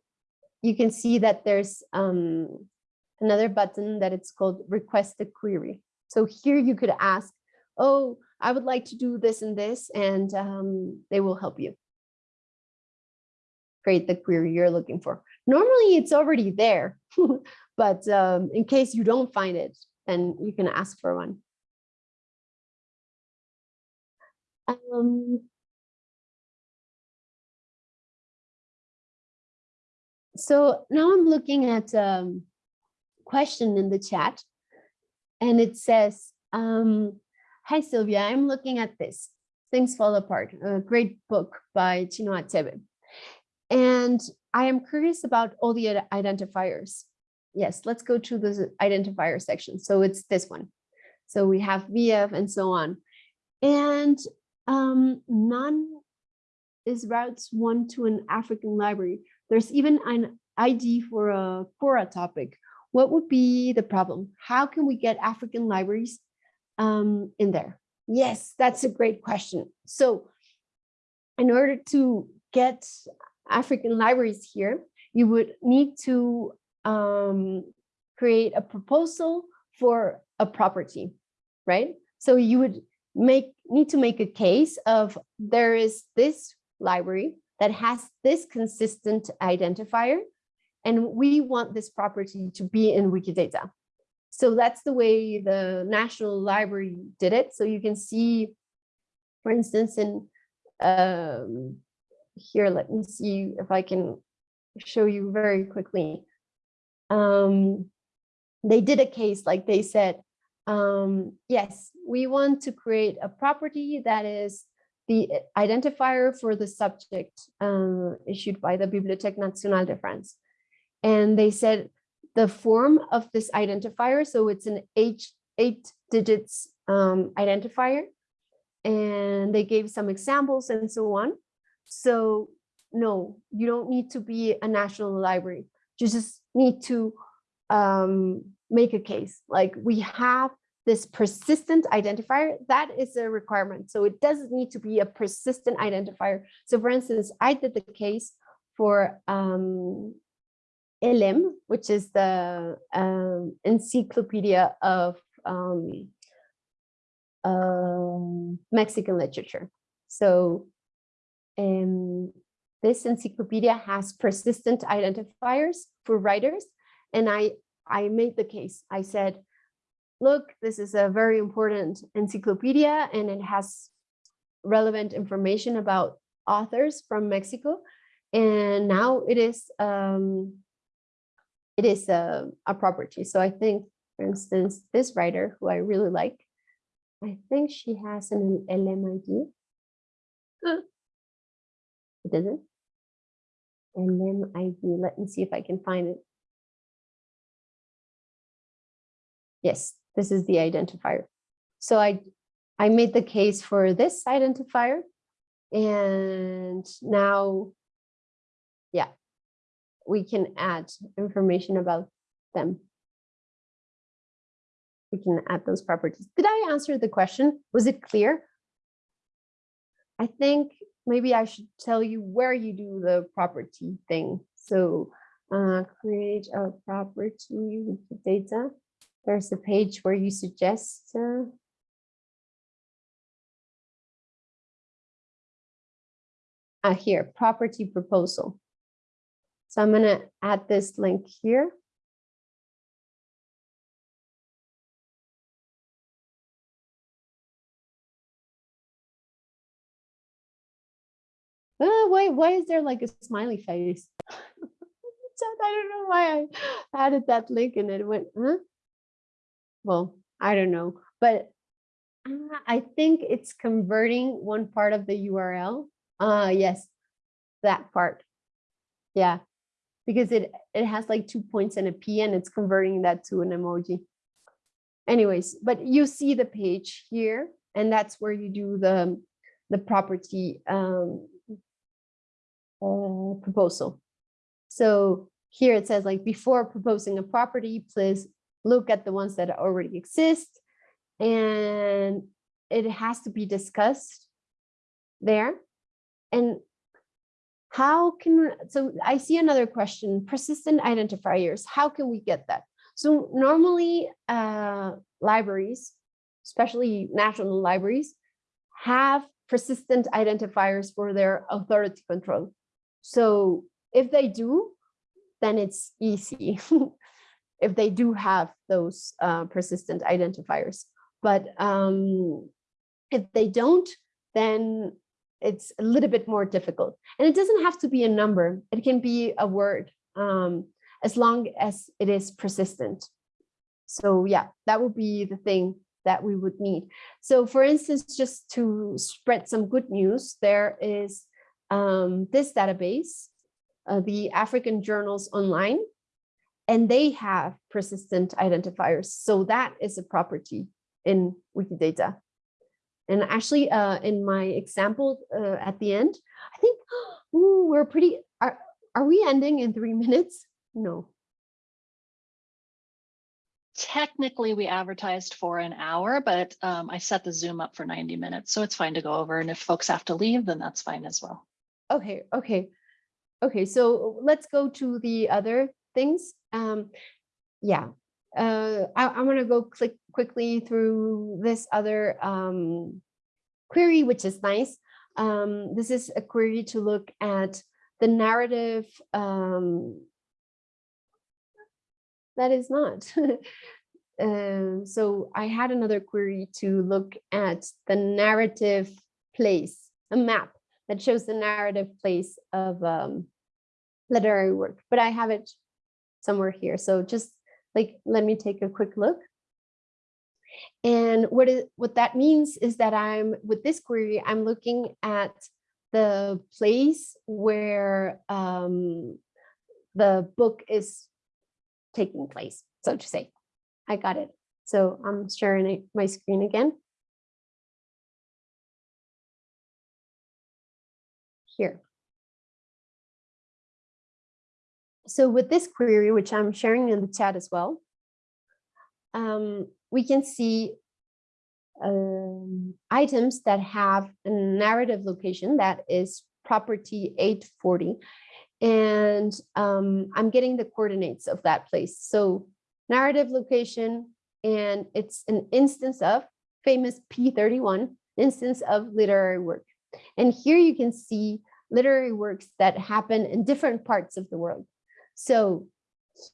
you can see that there's um, another button that it's called request a query. So here you could ask, oh, I would like to do this and this, and um, they will help you create the query you're looking for. Normally it's already there, but um, in case you don't find it, then you can ask for one. Um, so now I'm looking at a question in the chat and it says, um, hi Silvia, I'm looking at this, Things Fall Apart, a great book by Chinua Achebe. And I am curious about all the identifiers. Yes, let's go to the identifier section. So it's this one. So we have VIAF and so on. And um, none is routes one to an African library. There's even an ID for a Quora topic. What would be the problem? How can we get African libraries um, in there? Yes, that's a great question. So in order to get African libraries here, you would need to um, create a proposal for a property, right? So you would make need to make a case of there is this library that has this consistent identifier, and we want this property to be in Wikidata. So that's the way the National Library did it. So you can see, for instance, in um, here, let me see if I can show you very quickly. Um, they did a case like they said, um, yes, we want to create a property that is the identifier for the subject uh, issued by the Bibliothèque Nationale de France. And they said the form of this identifier, so it's an H, eight digits um, identifier, and they gave some examples and so on. So no, you don't need to be a national library. You just need to um, make a case. Like we have this persistent identifier, that is a requirement. So it doesn't need to be a persistent identifier. So for instance, I did the case for um, ELEM, which is the um, encyclopedia of um, um, Mexican literature. So um, this encyclopedia has persistent identifiers for writers. And I, I made the case. I said, look, this is a very important encyclopedia and it has relevant information about authors from Mexico. And now it is um, it is a, a property. So I think, for instance, this writer who I really like, I think she has an LMID. Uh, It doesn't. LMID, let me see if I can find it. Yes, this is the identifier. So I, I made the case for this identifier. And now, yeah, we can add information about them. We can add those properties. Did I answer the question? Was it clear? I think maybe I should tell you where you do the property thing. So uh, create a property Wikidata. There's a page where you suggest uh, uh, here, property proposal. So I'm going to add this link here. Uh, why, why is there like a smiley face? I don't know why I added that link and it went, huh? Well, I don't know, but uh, I think it's converting one part of the URL. Uh, yes, that part. Yeah, because it, it has like two points and a P and it's converting that to an emoji. Anyways, but you see the page here and that's where you do the, the property um, uh, proposal. So here it says like before proposing a property, please look at the ones that already exist. And it has to be discussed there. And how can, so I see another question, persistent identifiers, how can we get that? So normally uh, libraries, especially national libraries, have persistent identifiers for their authority control. So if they do, then it's easy if they do have those uh, persistent identifiers. But um, if they don't, then it's a little bit more difficult. And it doesn't have to be a number. It can be a word um, as long as it is persistent. So yeah, that would be the thing that we would need. So for instance, just to spread some good news, there is um, this database uh, the African Journals Online, and they have persistent identifiers. So that is a property in Wikidata. And actually, uh, in my example uh, at the end, I think ooh, we're pretty, are, are we ending in three minutes? No. Technically, we advertised for an hour, but um, I set the Zoom up for 90 minutes, so it's fine to go over. And if folks have to leave, then that's fine as well. Okay, okay. Okay, so let's go to the other things. Um, yeah, uh, I, I'm going to go click quickly through this other um, query, which is nice. Um, this is a query to look at the narrative. Um, that is not. um, so I had another query to look at the narrative place, a map that shows the narrative place of um, literary work, but I have it somewhere here. So just like, let me take a quick look. And what is what that means is that I'm with this query, I'm looking at the place where um, the book is taking place, so to say. I got it. So I'm sharing my screen again. Here. So with this query, which I'm sharing in the chat as well, um, we can see um, items that have a narrative location that is property 840. And um, I'm getting the coordinates of that place. So narrative location, and it's an instance of famous P31, instance of literary work. And here you can see literary works that happen in different parts of the world. So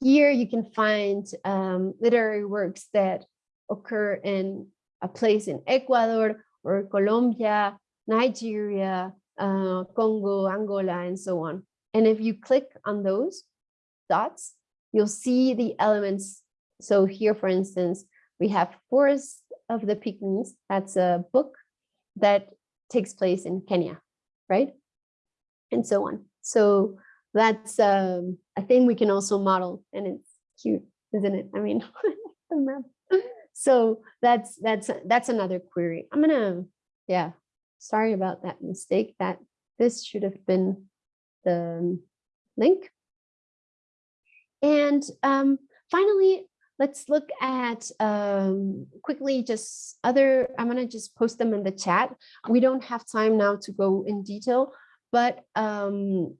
here you can find um, literary works that occur in a place in Ecuador or Colombia, Nigeria, uh, Congo, Angola, and so on. And if you click on those dots, you'll see the elements. So here, for instance, we have Forest of the Pygmies. That's a book that takes place in Kenya, right? And so on. So that's um, a thing we can also model and it's cute, isn't it? I mean, so that's that's that's another query. I'm gonna, yeah, sorry about that mistake that this should have been the link. And um, finally, let's look at um, quickly just other, I'm gonna just post them in the chat. We don't have time now to go in detail, but um,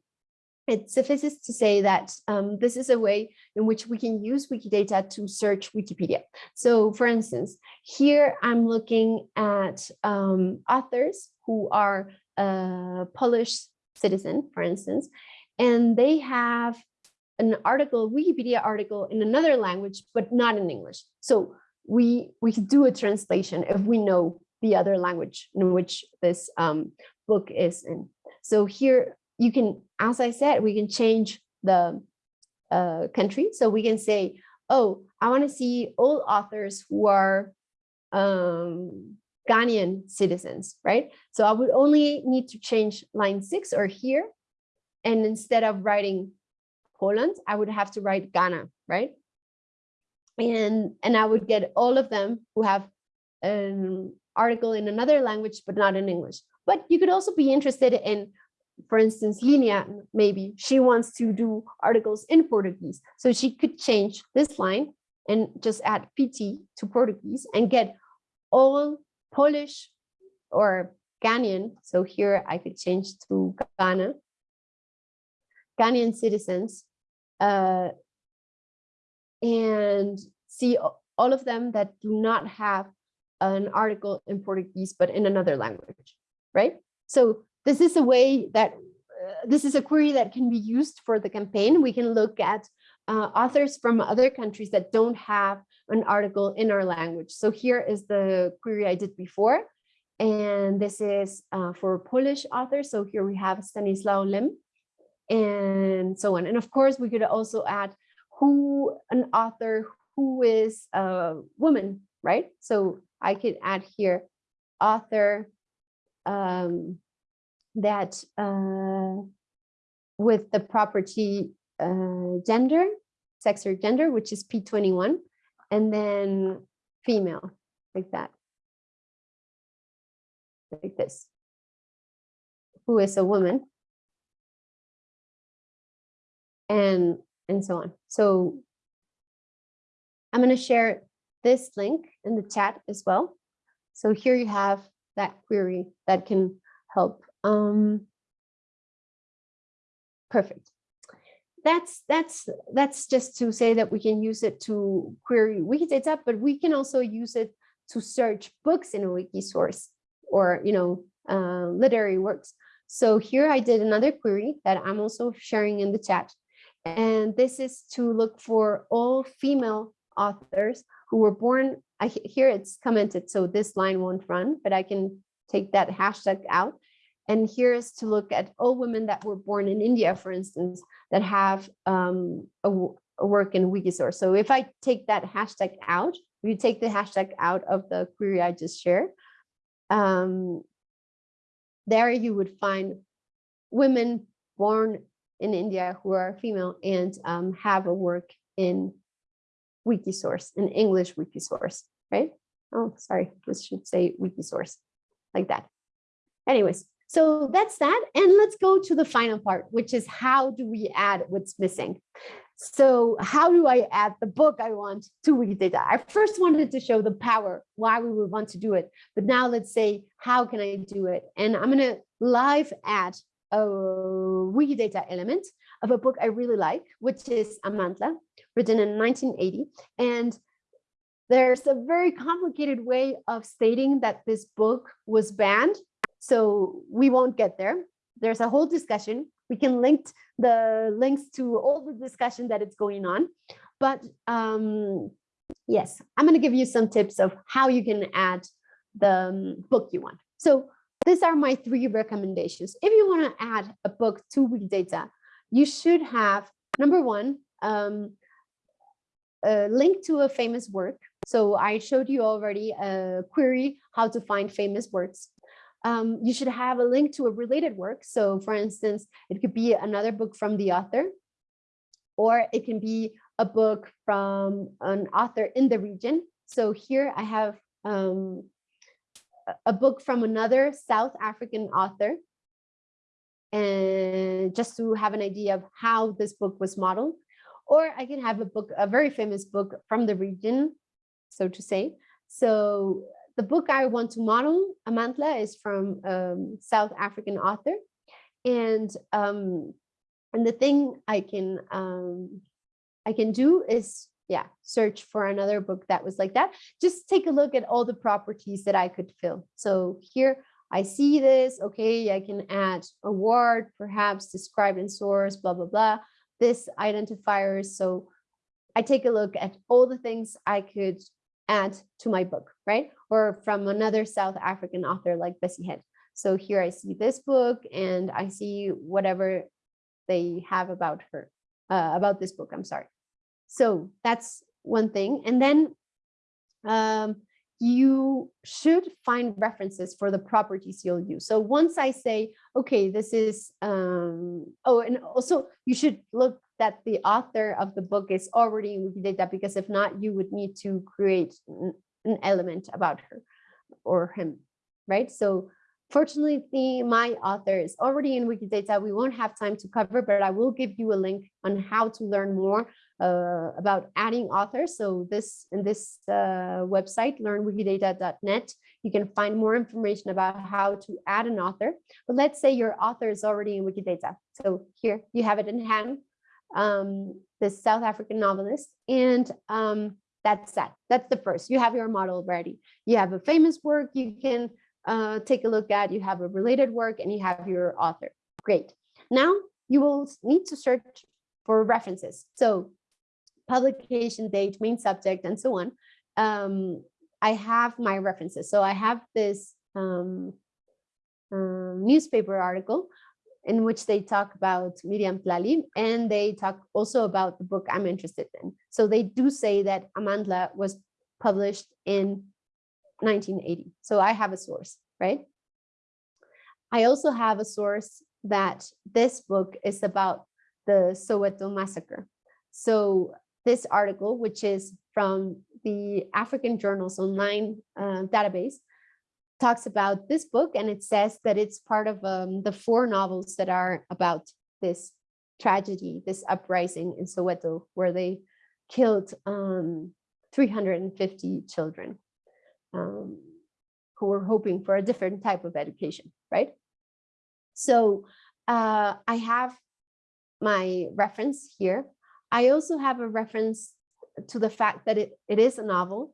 it suffices to say that um, this is a way in which we can use Wikidata to search Wikipedia. So for instance, here I'm looking at um, authors who are a Polish citizen, for instance, and they have an article, Wikipedia article in another language, but not in English. So we, we could do a translation if we know the other language in which this um, book is in. So here you can, as I said, we can change the uh, country. So we can say, oh, I want to see all authors who are um, Ghanaian citizens, right? So I would only need to change line six or here. And instead of writing Poland, I would have to write Ghana, right? And, and I would get all of them who have an article in another language, but not in English. But you could also be interested in, for instance, Linia, maybe she wants to do articles in Portuguese. So she could change this line and just add PT to Portuguese and get all Polish or Ghanaian. So here I could change to Ghana, Ghanaian citizens uh, and see all of them that do not have an article in Portuguese, but in another language, right? So this is a way that, uh, this is a query that can be used for the campaign. We can look at uh, authors from other countries that don't have an article in our language. So here is the query I did before. And this is uh, for Polish authors. So here we have Stanislaw Lem and so on. And of course, we could also add who an author who is a woman, right? So I could add here author um, that uh, with the property uh, gender, sex or gender, which is P21, and then female, like that. Like this. Who is a woman. And, and so on. So I'm going to share this link in the chat as well. So here you have that query that can help. Um, perfect that's that's that's just to say that we can use it to query Wikidata, but we can also use it to search books in a wiki source or you know uh, literary works. So here I did another query that I'm also sharing in the chat, and this is to look for all female authors who were born. I here it's commented, so this line won't run, but I can take that hashtag out and here is to look at all women that were born in India, for instance, that have um, a, a, work in Wikisource. So if I take that hashtag out, if you take the hashtag out of the query I just shared, um, there you would find women born in India who are female and um, have a work in Wikisource, in English Wikisource, right? Oh, sorry, this should say Wikisource, like that. Anyways, so that's that. And let's go to the final part, which is how do we add what's missing? So how do I add the book I want to Wikidata? I first wanted to show the power, why we would want to do it. But now let's say, how can I do it? And I'm going to live add a Wikidata element of a book I really like, which is Amantla, written in 1980. And there's a very complicated way of stating that this book was banned so we won't get there. There's a whole discussion. We can link the links to all the discussion that it's going on. But um, yes, I'm going to give you some tips of how you can add the um, book you want. So these are my three recommendations. If you want to add a book to Wikidata, you should have, number one, um, a link to a famous work. So I showed you already a query how to find famous works. Um, you should have a link to a related work. So for instance, it could be another book from the author, or it can be a book from an author in the region. So here I have um, a book from another South African author. And just to have an idea of how this book was modeled, or I can have a book, a very famous book from the region, so to say. So the book I want to model, Amandla, is from um, South African author. And um, and the thing I can um, I can do is yeah, search for another book that was like that. Just take a look at all the properties that I could fill. So here I see this, okay, I can add a word, perhaps described in source, blah, blah, blah, this identifiers. So I take a look at all the things I could add to my book, right? Or from another South African author like Bessie Head. So here I see this book and I see whatever they have about her, uh, about this book, I'm sorry. So that's one thing. And then um, you should find references for the properties you'll use. So once I say, okay, this is, um, oh, and also you should look that the author of the book is already in Wikidata, because if not, you would need to create an element about her or him, right? So Fortunately, my author is already in Wikidata. We won't have time to cover, but I will give you a link on how to learn more uh, about adding authors. So this in this uh, website, learnwikidata.net, you can find more information about how to add an author. But let's say your author is already in Wikidata. So here you have it in hand, um, this South African novelist. And um, that's that. That's the first. You have your model ready. You have a famous work you can uh, take a look at, you have a related work and you have your author. Great. Now you will need to search for references. So publication date, main subject, and so on. Um, I have my references. So I have this um, um, newspaper article in which they talk about Miriam Tlali and they talk also about the book I'm interested in. So they do say that Amandla was published in 1980. So I have a source, right? I also have a source that this book is about the Soweto massacre. So this article, which is from the African Journals Online uh, database, talks about this book and it says that it's part of um, the four novels that are about this tragedy, this uprising in Soweto, where they killed um, 350 children um, who were hoping for a different type of education, right? So uh, I have my reference here. I also have a reference to the fact that it, it is a novel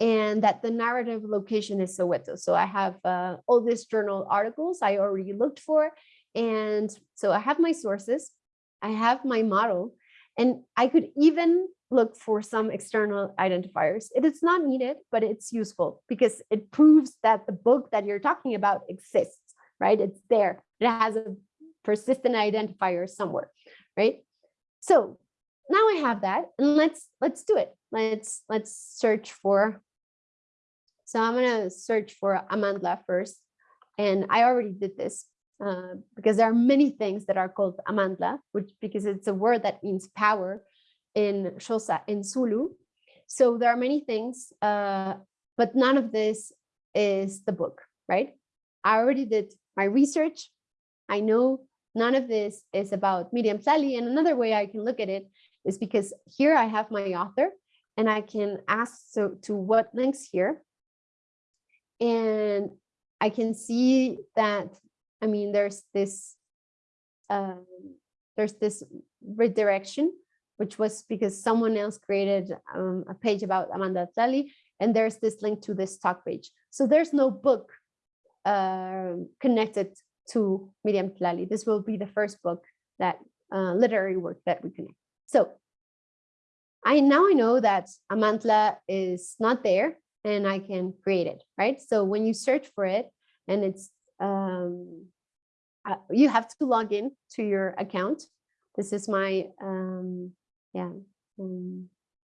and that the narrative location is Soweto. So I have uh, all these journal articles I already looked for. And so I have my sources, I have my model, and I could even look for some external identifiers. It is not needed, but it's useful because it proves that the book that you're talking about exists, right? It's there. It has a persistent identifier somewhere, right? So now I have that and let's let's do it. Let's let's search for. So I'm gonna search for Amandla first. And I already did this uh, because there are many things that are called Amandla, which because it's a word that means power in Xhosa, in Zulu. So there are many things, uh, but none of this is the book, right? I already did my research. I know none of this is about Miriam Tlali. And another way I can look at it is because here I have my author and I can ask so to what links here. And I can see that, I mean, there's this, um, there's this redirection which was because someone else created um, a page about Amanda Tlali, and there's this link to this talk page. So there's no book uh, connected to Miriam Tlali. This will be the first book that uh, literary work that we connect. So I now I know that Amandla is not there and I can create it, right? So when you search for it and it's, um, uh, you have to log in to your account. This is my, um, yeah, um,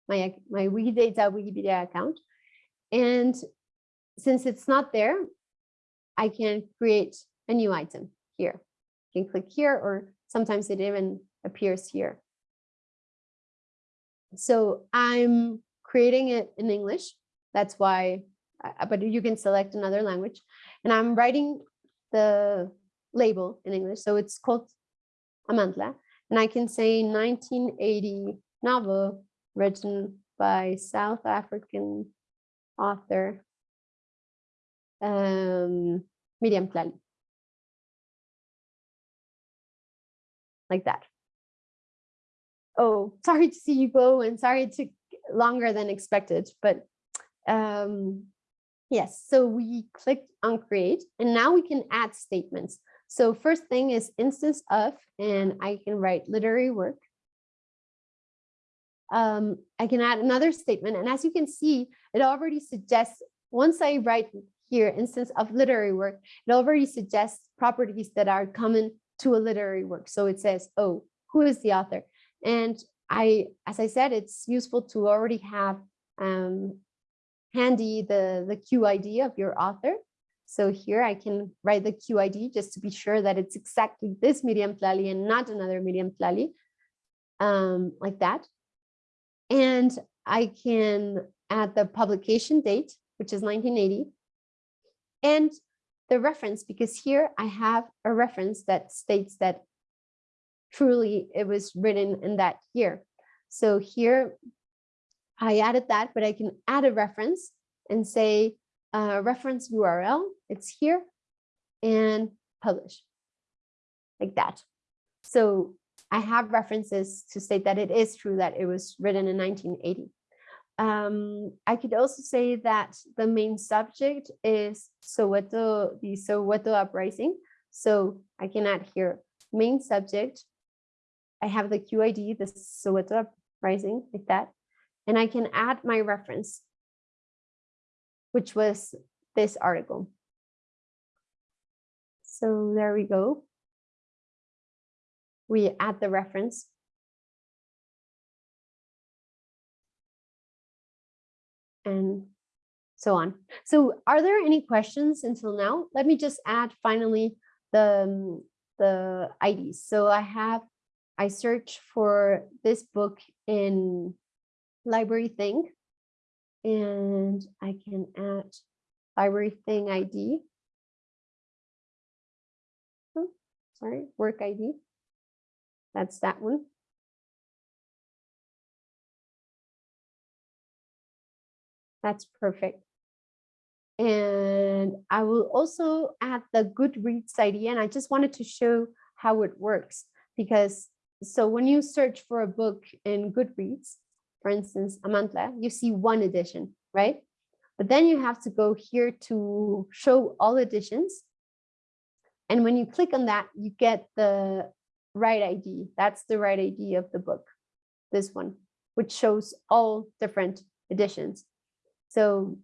my, my Wikidata Wikipedia account. And since it's not there, I can create a new item here. You can click here or sometimes it even appears here. So I'm creating it in English. That's why, uh, but you can select another language. And I'm writing the label in English. So it's called Amandla. And I can say 1980 novel written by South African author um, Miriam Tlali. Like that. Oh, sorry to see you go and sorry it took longer than expected, but um, yes, so we clicked on create and now we can add statements. So first thing is instance of, and I can write literary work. Um, I can add another statement. And as you can see, it already suggests, once I write here instance of literary work, it already suggests properties that are common to a literary work. So it says, oh, who is the author? And I, as I said, it's useful to already have um, handy the, the QID of your author. So here I can write the QID just to be sure that it's exactly this Miriam Tlali and not another Miriam Tlali, um, like that. And I can add the publication date, which is 1980, and the reference, because here I have a reference that states that truly it was written in that year. So here I added that, but I can add a reference and say uh, reference URL, it's here and publish like that. So I have references to state that it is true that it was written in 1980. Um, I could also say that the main subject is Soweto, the Soweto uprising. So I can add here main subject. I have the QID, the Soweto uprising, like that. And I can add my reference, which was this article. So there we go. We add the reference. And so on. So are there any questions until now? Let me just add finally the, the IDs. So I have, I search for this book in LibraryThing and I can add LibraryThing ID. Oh, sorry, work ID. That's that one. That's perfect. And I will also add the Goodreads ID and I just wanted to show how it works because so when you search for a book in Goodreads, for instance, Amandla, you see one edition, right? But then you have to go here to show all editions. And when you click on that, you get the right ID. That's the right ID of the book, this one, which shows all different editions. So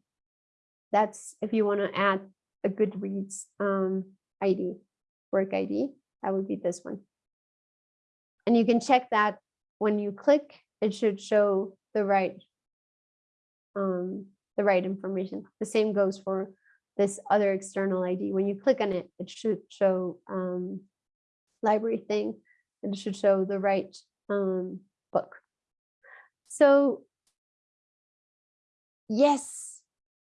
that's if you want to add a Goodreads um, ID, work ID, that would be this one. And you can check that when you click, it should show the right um, the right information. The same goes for this other external ID. When you click on it, it should show um, LibraryThing, and it should show the right um, book. So yes,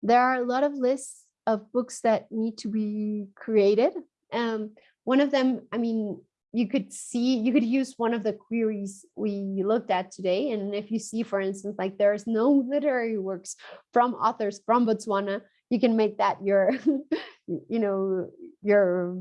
there are a lot of lists of books that need to be created. Um, one of them, I mean, you could see, you could use one of the queries we looked at today. And if you see, for instance, like there's no literary works from authors from Botswana, you can make that your, you know, your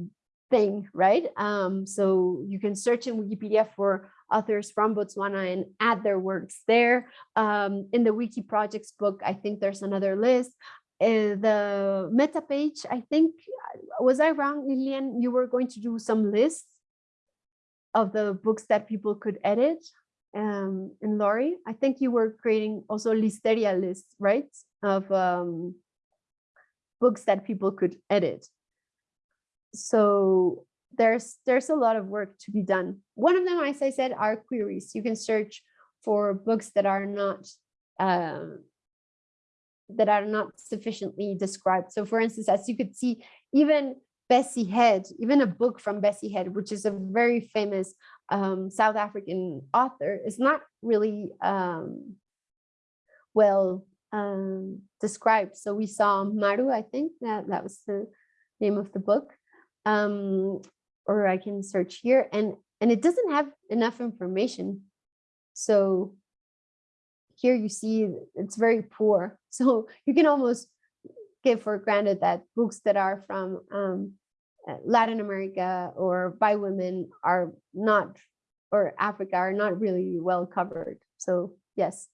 thing, right? Um, so you can search in Wikipedia for authors from Botswana and add their works there. Um, in the Wiki Projects book, I think there's another list. Uh, the meta page, I think, was I wrong, Lilian? You were going to do some lists of the books that people could edit. um, and Laurie, I think you were creating also listeria lists, right? Of um, books that people could edit. So there's there's a lot of work to be done. One of them, as I said, are queries. You can search for books that are not um, that are not sufficiently described. So for instance, as you could see, even Bessie Head, even a book from Bessie Head, which is a very famous um, South African author, is not really um, well um, described. So we saw Maru, I think that that was the name of the book, um, or I can search here, and and it doesn't have enough information. So here you see it's very poor. So you can almost give for granted that books that are from um, uh, Latin America or by women are not, or Africa are not really well covered. So yes.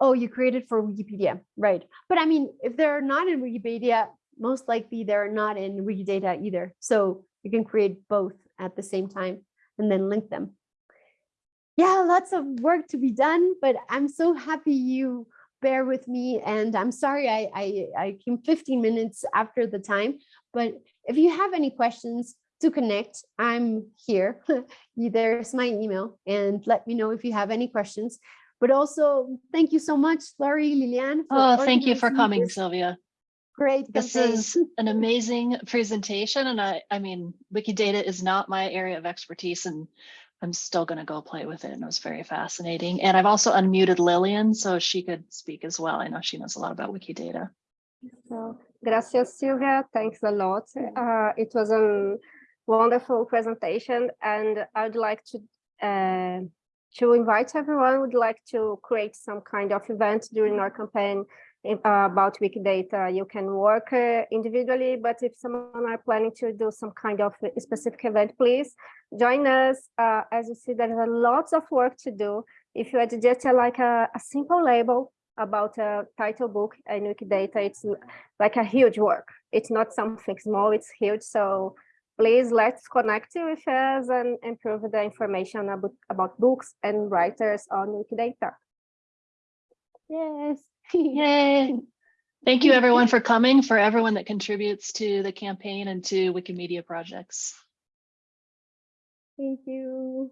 Oh, you created for Wikipedia, right. But I mean, if they're not in Wikipedia, most likely they're not in Wikidata either. So you can create both at the same time and then link them. Yeah, lots of work to be done, but I'm so happy you bear with me and I'm sorry I, I, I came 15 minutes after the time, but if you have any questions to connect, I'm here. There's my email and let me know if you have any questions. But also, thank you so much, Laurie, Liliane. Oh, thank you for coming, this Silvia. Great This campaign. is an amazing presentation and I, I mean, Wikidata is not my area of expertise and I'm still gonna go play with it and it was very fascinating. And I've also unmuted Lillian so she could speak as well. I know she knows a lot about Wikidata. So, gracias, Silvia. Thanks a lot. Uh, it was a wonderful presentation, and I'd like to uh, to invite everyone. Would like to create some kind of event during our campaign uh, about Wikidata. You can work uh, individually, but if someone are planning to do some kind of specific event, please join us. Uh, as you see, there is a lots of work to do. If you had just uh, like a, a simple label about a title book in Wikidata, it's like a huge work. It's not something small, it's huge. So please let's connect with us and improve the information about, about books and writers on Wikidata. Yes. Yay. Thank you everyone for coming, for everyone that contributes to the campaign and to Wikimedia projects. Thank you.